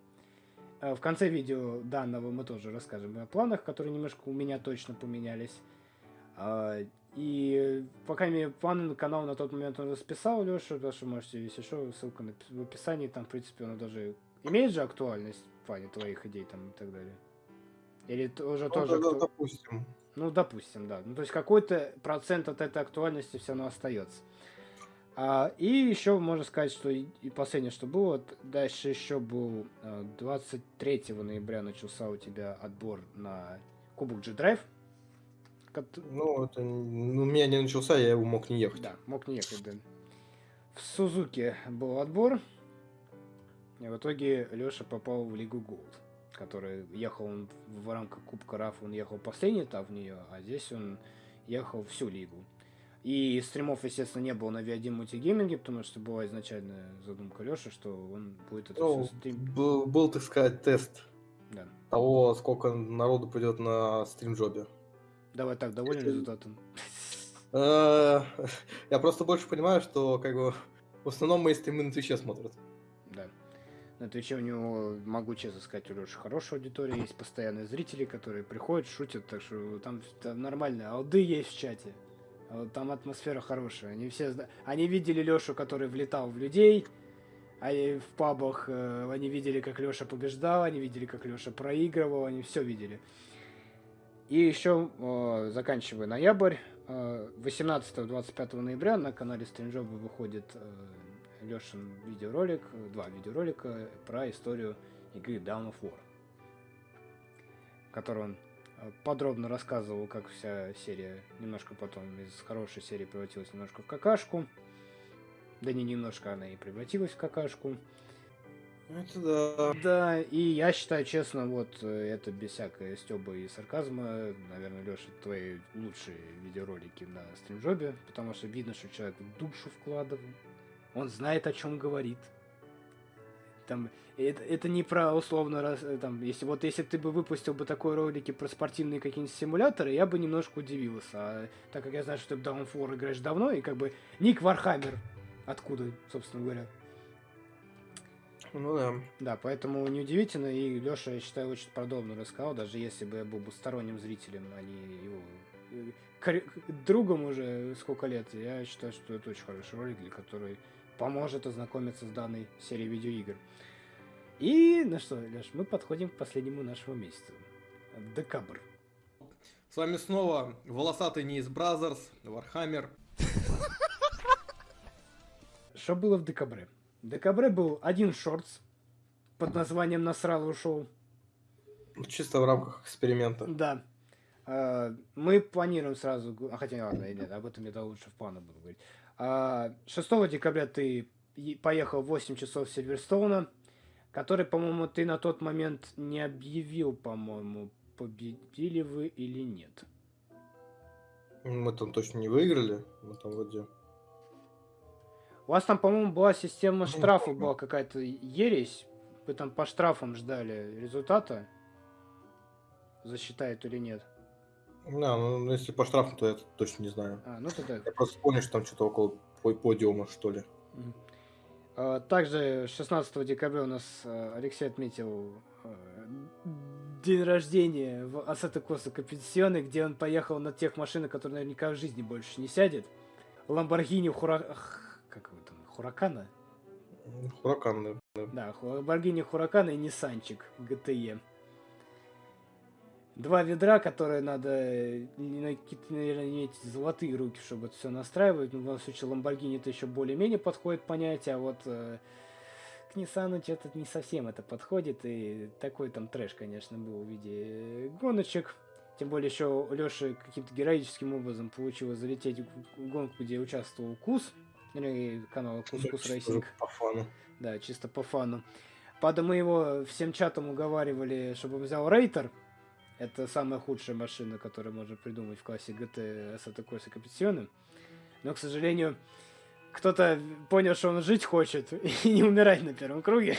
Э, В конце видео данного мы тоже расскажем о планах, которые немножко у меня точно поменялись. А, И, по крайней мере, планы на канал на тот момент он расписал, Леша, потому что можете, если что, ссылка в описании, там, в принципе, она даже имеет же актуальность в плане твоих идей там и так далее. Или уже Ну, тоже... тогда, акту- допустим. Ну, допустим, да. Ну, то есть какой-то процент от этой актуальности все равно остается. А, и еще можно сказать, что и, и последнее, что было, дальше еще был э, 23 ноября начался у тебя отбор на Кубок G-Drive. Ну, это ну, у меня не начался, я его мог не ехать. Да, мог не ехать, да. В Сузуке был отбор. И в итоге Леша попал в Лигу Голд. Который ехал он в рамках Кубка РАФ, он ехал последний этап в нее, а здесь он ехал всю лигу. И стримов, естественно, не было на V1 мультигейминге, потому что была изначальная задумка Леши, что он будет это Ну, все стрим... был, был, так сказать, тест Да. того, сколько народу придет на стримджобе. Давай так, доволен результатом? Э, Я просто больше понимаю, что как бы в основном мои стримы на Твиче смотрят. Да. На Твиче у него, могу честно сказать, у Леши хорошая аудитория, есть постоянные зрители, которые приходят, шутят, так что там, там нормально. Алды есть в чате. Вот Там атмосфера хорошая. Они все Они видели Лешу, который влетал в людей, а и в пабах э, они видели, как Леша побеждал, они видели, как Леша проигрывал, они все видели. И еще, э, заканчивая ноябрь, э, 18-25 ноября на канале Стринджоба выходит э, Лешин видеоролик, э, два видеоролика про историю игры Down of War, в котором он э, подробно рассказывал, как вся серия немножко потом из хорошей серии превратилась немножко в какашку. Да не немножко, она и превратилась в какашку. Это да. Да, и я считаю, честно, вот э, это без всякой стеба и сарказма, наверное, Леша, твои лучшие видеоролики на стримжобе, потому что видно, что человек душу вкладывал, он знает, о чем говорит. Там, это, это не про условно, раз, э, там, если вот если ты бы выпустил бы такой ролики про спортивные какие-нибудь симуляторы, я бы немножко удивился. А так как я знаю, что ты в Down of War играешь давно, и как бы Ник Warhammer, откуда, собственно говоря. Ну да. Да, поэтому неудивительно, и Леша, я считаю, очень подробно рассказал, даже если бы я был бы сторонним зрителем, а не его э, другом уже сколько лет, я считаю, что это очень хороший ролик, для который поможет ознакомиться с данной серией видеоигр. И, ну что, Леш, мы подходим к последнему нашему месяцу. Декабрь. С вами снова волосатый не из Brazzers, Warhammer. Что было в декабре? В декабре был один shorts под названием «Насрало шоу». Чисто в рамках эксперимента. Да. А, Мы планируем сразу... А хотя ладно, нет, об этом я лучше в планах буду говорить. А, 6 декабря ты поехал в 8 часов Сильверстоуна. который, по-моему, ты на тот момент не объявил, по-моему, победили вы или нет. Мы там точно не выиграли. Мы там вроде... У вас там, по-моему, была система Ну, штрафов, помню. была какая-то ересь. Вы там по штрафам ждали результата. Засчитает или нет. Да, ну если по штрафу, то я точно не знаю. А, ну тогда. Я просто помню, что там что-то около по- подиума, что ли. А, Также 16 декабря у нас а, Алексей отметил а, день рождения в Асата Коса Компетиционе, где он поехал на тех машинах, которые наверняка в жизни больше не сядет. Ламборгини Хура... Как его там? Хуракана? Хуракан, да. Да, Ламборгини Хуракана и Ниссанчик ГТЕ. Два ведра, которые надо, э, какие-то, наверное, иметь золотые руки, чтобы это все настраивать. Ну, в данном случае Lamborghini это еще более-менее подходит понятие, а вот э, к Ниссану что-то не совсем это подходит. И такой там трэш, конечно, был в виде э, гоночек. Тем более еще у Леши каким-то героическим образом получилось залететь в гонку, где участвовал Кус, или канал Кус Кус Чисто Racing. По фану. Да, чисто по фану. Правда, мы его всем чатом уговаривали, чтобы взял Reiter. Это самая худшая машина, которую можно придумать в классе GT Assetto Corsa Competizione. Но, к сожалению, кто-то понял, что он жить хочет и не умирать на первом круге.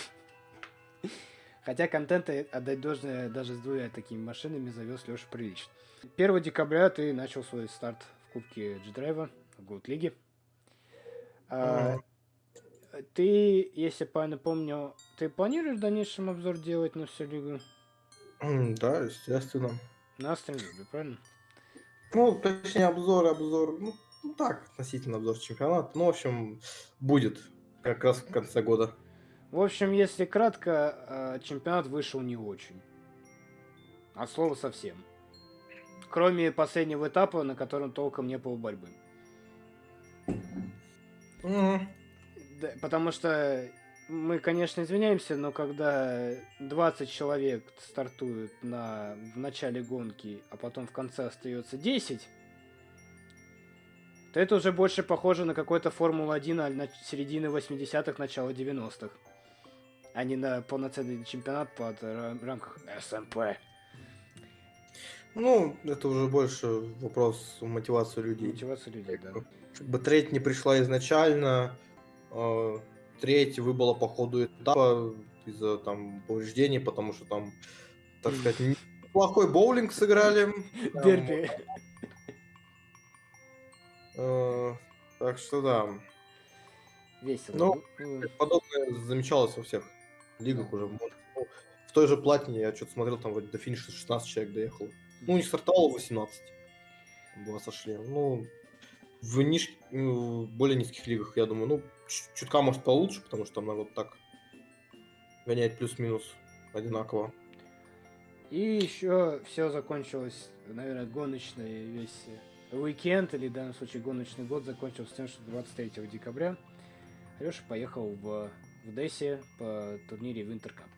Хотя контента отдать должное даже с двумя такими машинами завез Леша прилично. 1 декабря ты начал свой старт в Кубке G-Drive в Gold Лиге. А, ты, если правильно помню, ты планируешь в дальнейшем обзор делать на всю лигу? Да, естественно. На стримлюбе, правильно? Ну, точнее, обзор, обзор, ну, ну так, относительно обзор чемпионата. Ну, в общем, будет как раз в конце года. В общем, если кратко, э, чемпионат вышел не очень. От слова совсем. Кроме последнего этапа, на котором толком не было борьбы. М, Да, потому что мы, конечно, извиняемся, но когда 20 человек стартуют на, в начале гонки, а потом в конце остается 10, то это уже больше похоже на какой-то Формула-1 на середины 80-х, начало 90-х. А не на полноценный чемпионат под ра- рамках СМП. Ну, это уже больше вопрос мотивации людей. Мотивация людей, да. Как бы треть не пришла изначально, э, треть выбыла по ходу этапа из-за там повреждений, потому что там, так сказать, неплохой боулинг сыграли. Дерби. э, так что да, Весело. Ну, Ну, подобное замечалось во всех лигах уже. Ну, в той же платине я что-то смотрел, там вроде до финиша 16 человек доехало. Ну, не стартовало 18. Два сошли. Ну, в ниж... ну, более низких лигах, я думаю, ну, чутка может получше, потому что там народ так гоняет плюс-минус одинаково. И еще все закончилось, наверное, гоночный весь уикенд, или в данном случае гоночный год закончился тем, что 23 декабря Алеша поехал в, в Дессе по турнире Winter Cup,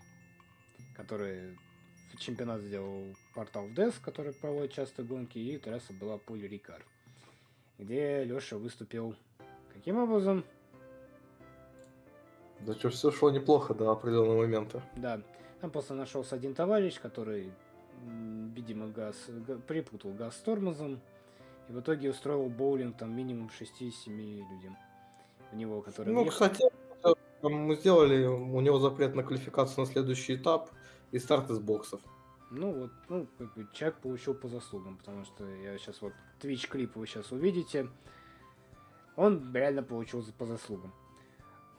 который чемпионат сделал портал в Дес, который проводит часто гонки, и трасса была Пуль Рикар, где Леша выступил каким образом? Да что, все шло неплохо до определенного момента. Да, там просто нашелся один товарищ, который, видимо, газ га- припутал газ с тормозом, и в итоге устроил боулинг там минимум 6-7 людям в него, которые Ну, кстати, мы сделали у него запрет на квалификацию на следующий этап и старт из боксов. Ну вот, ну, как бы человек получил по заслугам, потому что я сейчас вот Twitch клип вы сейчас увидите. Он реально получил по заслугам.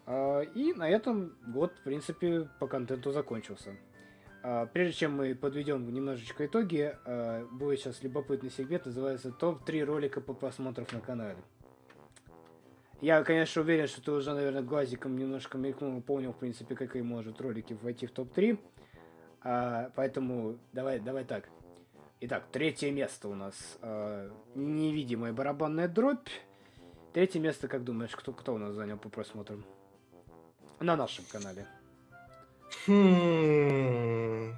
А, и на этом год, в принципе, по контенту закончился. А, прежде чем мы подведем немножечко итоги, а, будет сейчас любопытный сегмент, называется топ-3 ролика по просмотрам на канале. Я, конечно, уверен, что ты уже, наверное, глазиком немножко мелькнул, понял, в принципе, какие может ролики войти в топ-3. А, поэтому давай, давай так. Итак, третье место у нас невидимая барабанная дробь. Третье место, как думаешь, кто, кто у нас занял по просмотрам? На нашем канале. Хм.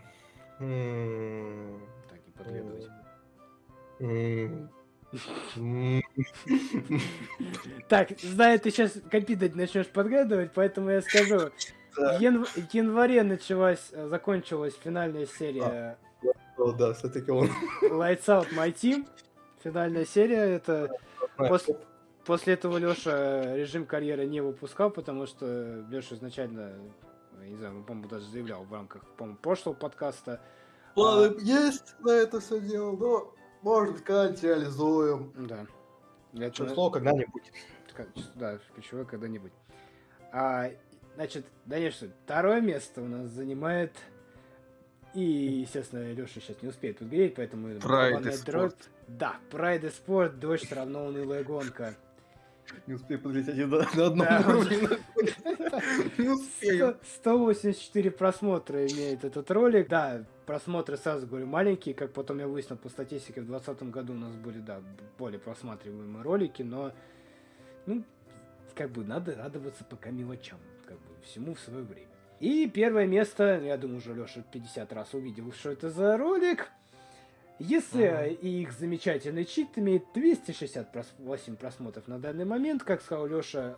Хм. Так, не подглядывать. М. М. Так, знаю, ты сейчас копитать начнешь подглядывать, поэтому я скажу. В ян- в январе началась, э, закончилась финальная серия О, да, все-таки он. Lights Out My Team. Финальная серия, это Пос- после этого Леша режим карьеры не выпускал, потому что Леша изначально, не знаю, по-моему, даже заявлял в рамках, по-моему, прошлого подкаста. Планы есть на это все дело, но может когда-нибудь реализуем. Да. Для Число когда-нибудь. Да, ключевое когда-нибудь. А, значит, конечно, второе место у нас занимает... И, естественно, Леша сейчас не успеет выгореть, поэтому... Pride барабанная и дробь. спорт. Да, Pride и спорт, дождь равно унылая гонка. Не успею подвести один на, на одном Да. уровне. Не успею. 100 184 просмотра имеет этот ролик. Да, просмотры, сразу говорю, маленькие. Как потом я выяснил по статистике, в 2020 году у нас были, да, более просматриваемые ролики, но, ну, как бы надо радоваться пока мелочам, как бы всему в свое время. И первое место, я думаю, уже Леша 50 раз увидел, что это за ролик. Если и их замечательный чит имеет 268 просмотров на данный момент, как сказал Леша,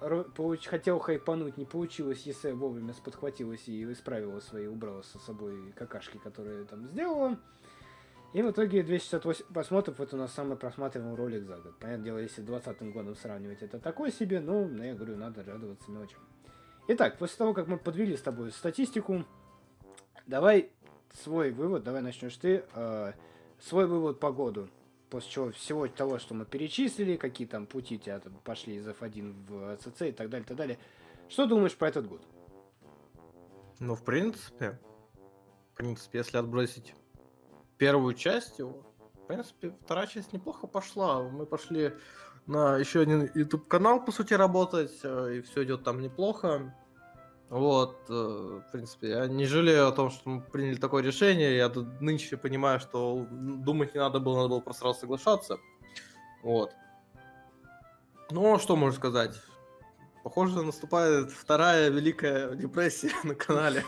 хотел хайпануть, не получилось, если вовремя сподхватилась и исправила свои, убрала со собой какашки, которые там сделала. И в итоге 268 просмотров это у нас самый просматриваемый ролик за год. Понятное дело, если с 2020 годом сравнивать, это такой себе, но, ну, я говорю, надо радоваться мелочам. Итак, после того, как мы подвели с тобой статистику, давай свой вывод, давай начнешь ты. э, свой вывод по году. После чего всего того, что мы перечислили, какие там пути тебя пошли из F1 в ЦЦ и так далее, так далее. Что думаешь про этот год? Ну, в принципе, в принципе, если отбросить первую часть его, в принципе, вторая часть неплохо пошла. Мы пошли на еще один YouTube канал, по сути, работать, э, и все идет там неплохо. Вот, э, в принципе, я не жалею о том, что мы приняли такое решение. Я тут нынче понимаю, что думать не надо было, надо было просто сразу соглашаться. Вот. Ну, что можно сказать? Похоже, наступает вторая великая депрессия на канале.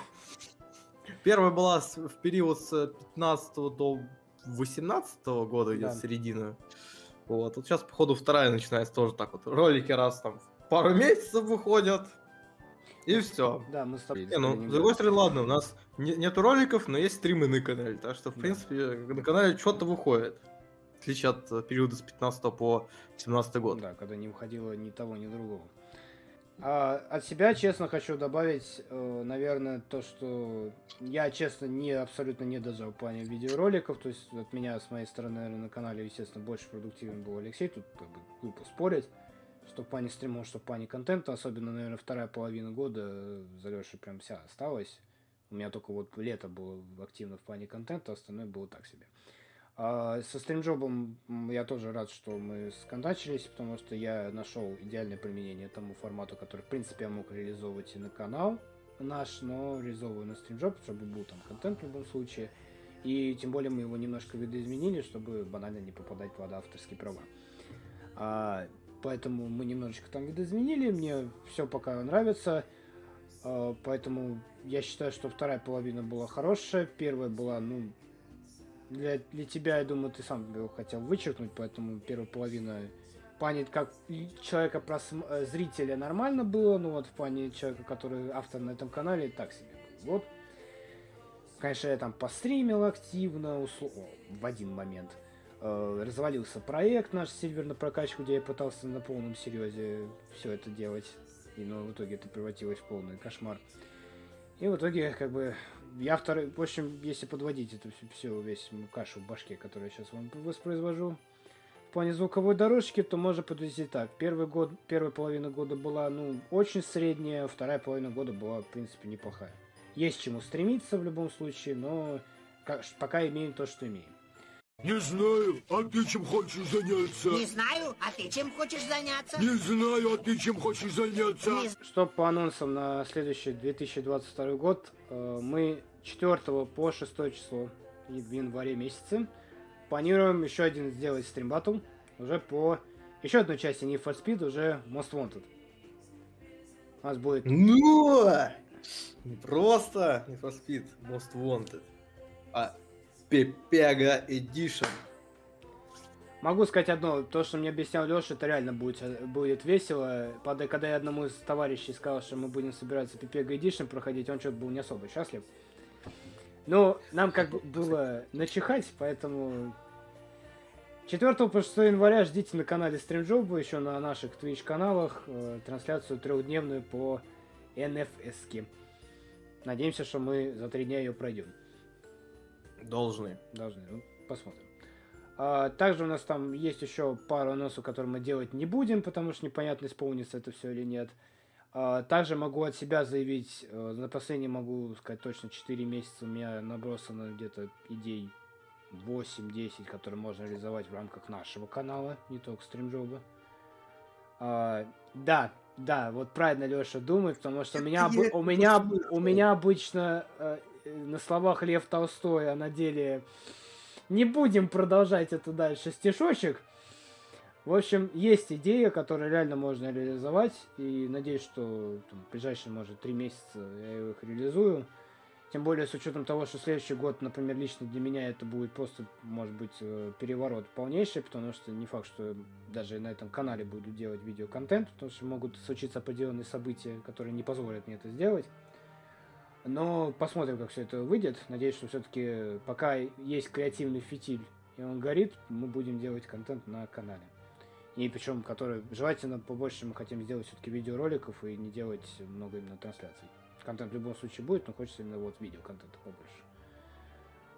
Первая была в период с 15 до 18 года, где-то Да. середина. Вот. Вот сейчас, походу, вторая начинается тоже так вот. Ролики раз там пару месяцев выходят. И все. Да, мы с тобой... Не, ну, с другой стороны, ладно, у нас не- нету роликов, но есть стримы на канале, так что, в Да. принципе, на канале что-то выходит. В отличие от э, периода с 15 по 17 год. Да, когда не выходило ни того, ни другого. А от себя, честно, хочу добавить, э, наверное, то, что я, честно, не абсолютно не дожал в плане видеороликов. То есть от меня, с моей стороны, наверное, на канале, естественно, больше продуктивен был Алексей. Тут как бы глупо спорить. Что в плане стримов, что в плане контента. Особенно, наверное, вторая половина года э, за Лешей прям вся осталась. У меня только вот лето было активно в плане контента, остальное было так себе. А со стримджобом я тоже рад, что мы сконтачились, потому что я нашел идеальное применение тому формату, который, в принципе, я мог реализовывать и на канал наш, но реализовываю на стримджоп, чтобы был там контент в любом случае. И тем более мы его немножко видоизменили, чтобы банально не попадать под авторские права. А, поэтому мы немножечко там видоизменили, мне все пока нравится. А, поэтому я считаю, что вторая половина была хорошая, первая была, ну, для, для тебя, я думаю, ты сам его хотел вычеркнуть, поэтому первая половина в плане как человека просм- э, зрителя нормально было, но вот в плане человека, который автор на этом канале, так себе. Вот. Конечно, я там постримил активно, о, в один момент. Э, развалился проект наш Сильвер на прокачку, где я пытался на полном серьезе все это делать. И, но в итоге это превратилось в полный кошмар. И в итоге, как бы, я второй, в общем, если подводить эту всю, всю весь кашу в башке, которую я сейчас вам воспроизвожу, в плане звуковой дорожки, то можно подвести так. Первый год, первая половина года была, ну, очень средняя, вторая половина года была, в принципе, неплохая. Есть чему стремиться в любом случае, но ка- пока имеем то, что имеем. Не знаю, а ты чем хочешь заняться? Не знаю, а ты чем хочешь заняться? Не знаю, а ты чем хочешь заняться? Не Что по анонсам на следующий 2022 год, э, мы 4 по 6 число и в январе месяце планируем еще один сделать стрим батл уже по еще одной части Need for Speed, уже Most Wanted. У нас будет Ну! Не просто не for Speed Most Wanted, а Pepega Edition. Могу сказать одно, то, что мне объяснял Леша, это реально будет, будет весело. Под- Когда я одному из товарищей сказал, что мы будем собираться Пипега Эдишн проходить, он что-то был не особо счастлив. Но нам как бы было начихать, поэтому 4 по 6 января ждите на канале StreamJob, еще на наших Twitch каналах, э, трансляцию трехдневную по NFS. Надеемся, что мы за три дня ее пройдем. Должны. Должны. Ну, посмотрим. А, также у нас там есть еще пару анонсов, которые мы делать не будем, потому что непонятно, исполнится это все или нет. А, также могу от себя заявить, э, на последний могу сказать точно 4 месяца у меня набросано где-то идей 8-10, которые можно реализовать в рамках нашего канала, не только стримджоба. А, да, да, вот правильно Леша думает, потому что у меня, у меня, у меня обычно э, на словах Лев Толстой, а на деле не будем продолжать это дальше стишочек. В общем, есть идея, которую реально можно реализовать, и надеюсь, что там, в ближайшие, может, три месяца я их реализую. Тем более с учетом того, что следующий год, например, лично для меня это будет просто, может быть, э, переворот полнейший, потому что не факт, что даже на этом канале буду делать видеоконтент, потому что могут случиться определенные события, которые не позволят мне это сделать. Но посмотрим, как все это выйдет. Надеюсь, что все-таки пока есть креативный фитиль и он горит, мы будем делать контент на канале. И причем, который желательно побольше мы хотим сделать все-таки видеороликов и не делать много именно трансляций. Контент в любом случае будет, но хочется именно вот видеоконтента побольше.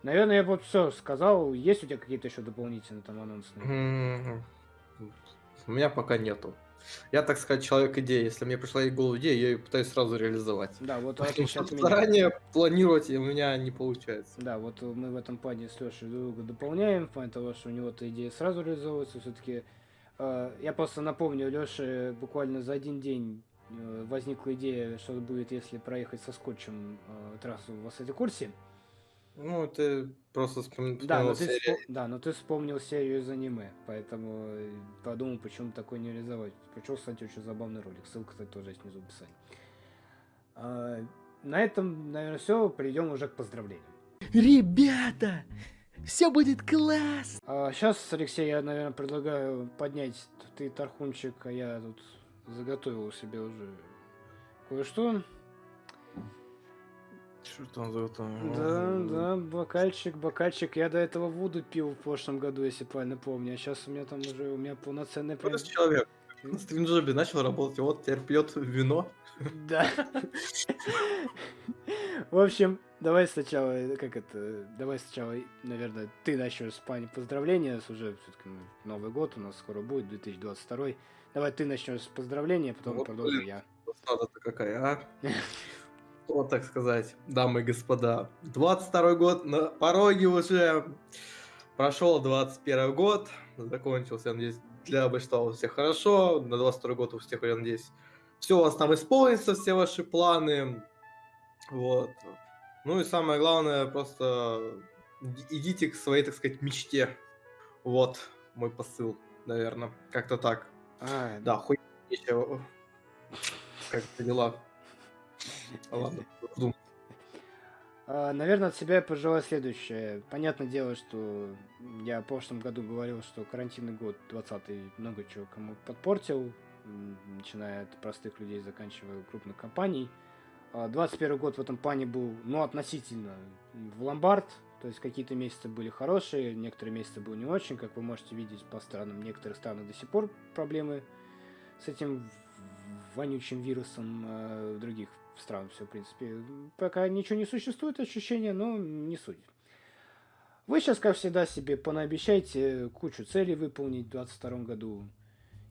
Наверное, я вот все сказал. Есть у тебя какие-то еще дополнительные там анонсные? М, У меня пока нету. Я, так сказать, человек идеи. Если мне пришла в голову идея, я ее пытаюсь сразу реализовать. Да, вот что от меня. заранее планировать у меня не получается. Да, вот мы в этом плане с Лешей друг друга дополняем, в плане того, что у него-то идея сразу реализовывается. Все-таки я просто напомню, Леше буквально за один день э, возникла идея, что будет, если проехать со скотчем э, трассу в Ассете Курсе. Ну, это просто вспом- Да, но вспомнил ты, серию. да, но ты вспомнил серию из аниме, поэтому э, подумал, почему такое не реализовать. Причем, кстати, очень забавный ролик. Ссылка, кстати, тоже есть внизу в описании. А, на этом, наверное, все. Перейдем уже к поздравлениям. Ребята, все будет класс! сейчас, Алексей, я, наверное, предлагаю поднять ты тархунчик, а я тут заготовил себе уже кое-что. Что там за это? Да, да, бокальчик, бокальчик. Я до этого воду пил в прошлом году, если правильно помню. А сейчас у меня там уже у меня полноценный прям... Человек на стринджобе начал работать, и вот теперь пьет вино. Да. В общем, давай сначала, как это, давай сначала, наверное, ты начнешь с пани поздравления, уже все-таки Новый год у нас скоро будет, 2022. Давай ты начнешь с поздравления, потом Вот, продолжу я. Засада-то какая, а? Вот так сказать, дамы и господа. 22 год на пороге уже. Прошел 21 год, закончился, я надеюсь, для большинства у всех хорошо. На 22 год у всех, я надеюсь, все у вас там исполнится, все ваши планы. Вот. Ну и самое главное, просто иди- идите к своей, так сказать, мечте. Вот мой посыл, наверное. Как-то так. А, Да, хуй нечего. Как дела? Ладно. А, Наверное, от себя я пожелаю следующее. Понятное дело, что я в прошлом году говорил, что карантинный год 20 много чего кому подпортил, начиная от простых людей, заканчивая крупных компаний. А 21 год в этом плане был, ну, относительно в ломбард, то есть какие-то месяцы были хорошие, некоторые месяцы были не очень, как вы можете видеть по странам, некоторые страны до сих пор проблемы с этим вонючим вирусом, а в других стран все, в принципе, пока ничего не существует, ощущения, но не суть. Вы сейчас, как всегда, себе понаобещайте кучу целей выполнить в 2022 году,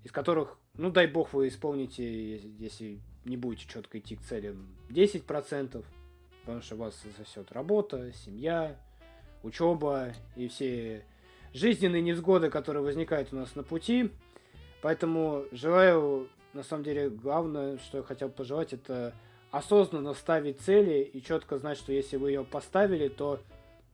из которых, ну дай бог, вы исполните, е- если не будете четко идти к целям, 10%, потому что вас засосет работа, семья, учеба и все жизненные невзгоды, которые возникают у нас на пути. Поэтому желаю, на самом деле, главное, что я хотел пожелать, это осознанно ставить цели и четко знать, что если вы ее поставили, то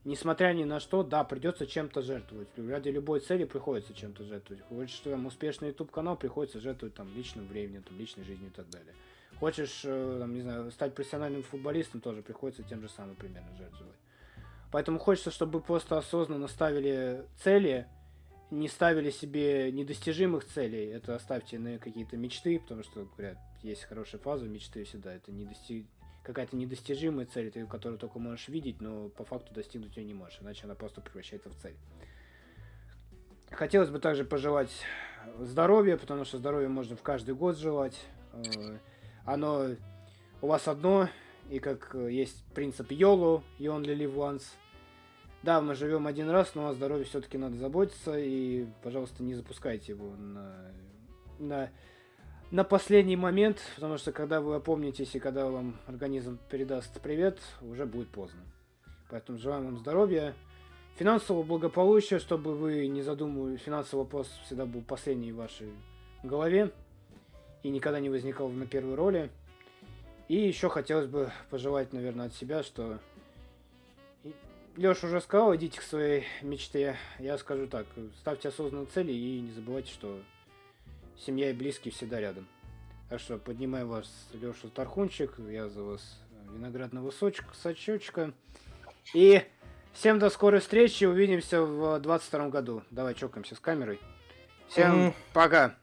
несмотря ни на что, да, придется чем-то жертвовать. Ради любой цели приходится чем-то жертвовать. Хочешь, там успешный YouTube канал, приходится жертвовать там личным временем, там, личной жизнью и так далее. Хочешь, э, там, не знаю, стать профессиональным футболистом, тоже приходится тем же самым примерно жертвовать. Поэтому хочется, чтобы просто осознанно ставили цели не ставили себе недостижимых целей. Это оставьте на какие-то мечты, потому что, говорят, есть хорошая фаза мечты всегда. Это недости... какая-то недостижимая цель, ты которую только можешь видеть, но по факту достигнуть ее не можешь, иначе она просто превращается в цель. Хотелось бы также пожелать здоровья, потому что здоровье можно в каждый год желать. Э, Оно у вас одно, и как э, есть принцип YOLO, you only live once. Да, мы живем один раз, но о здоровье все-таки надо заботиться, и, пожалуйста, не запускайте его на, на, на последний момент, потому что когда вы опомнитесь и когда вам организм передаст привет, уже будет поздно. Поэтому желаем вам здоровья, финансового благополучия, чтобы вы не задумывали, финансовый вопрос всегда был последний в вашей голове и никогда не возникал на первой роли. И еще хотелось бы пожелать, наверное, от себя, что Леша уже сказал, идите к своей мечте. Я скажу так, ставьте осознанные цели и не забывайте, что семья и близкие всегда рядом. Так что поднимаю вас, Леша Тархунчик, я за вас виноградного сочка, сачочка. И всем до скорой встречи, увидимся в 22 году. Давай чокаемся с камерой. Всем Мгм. пока.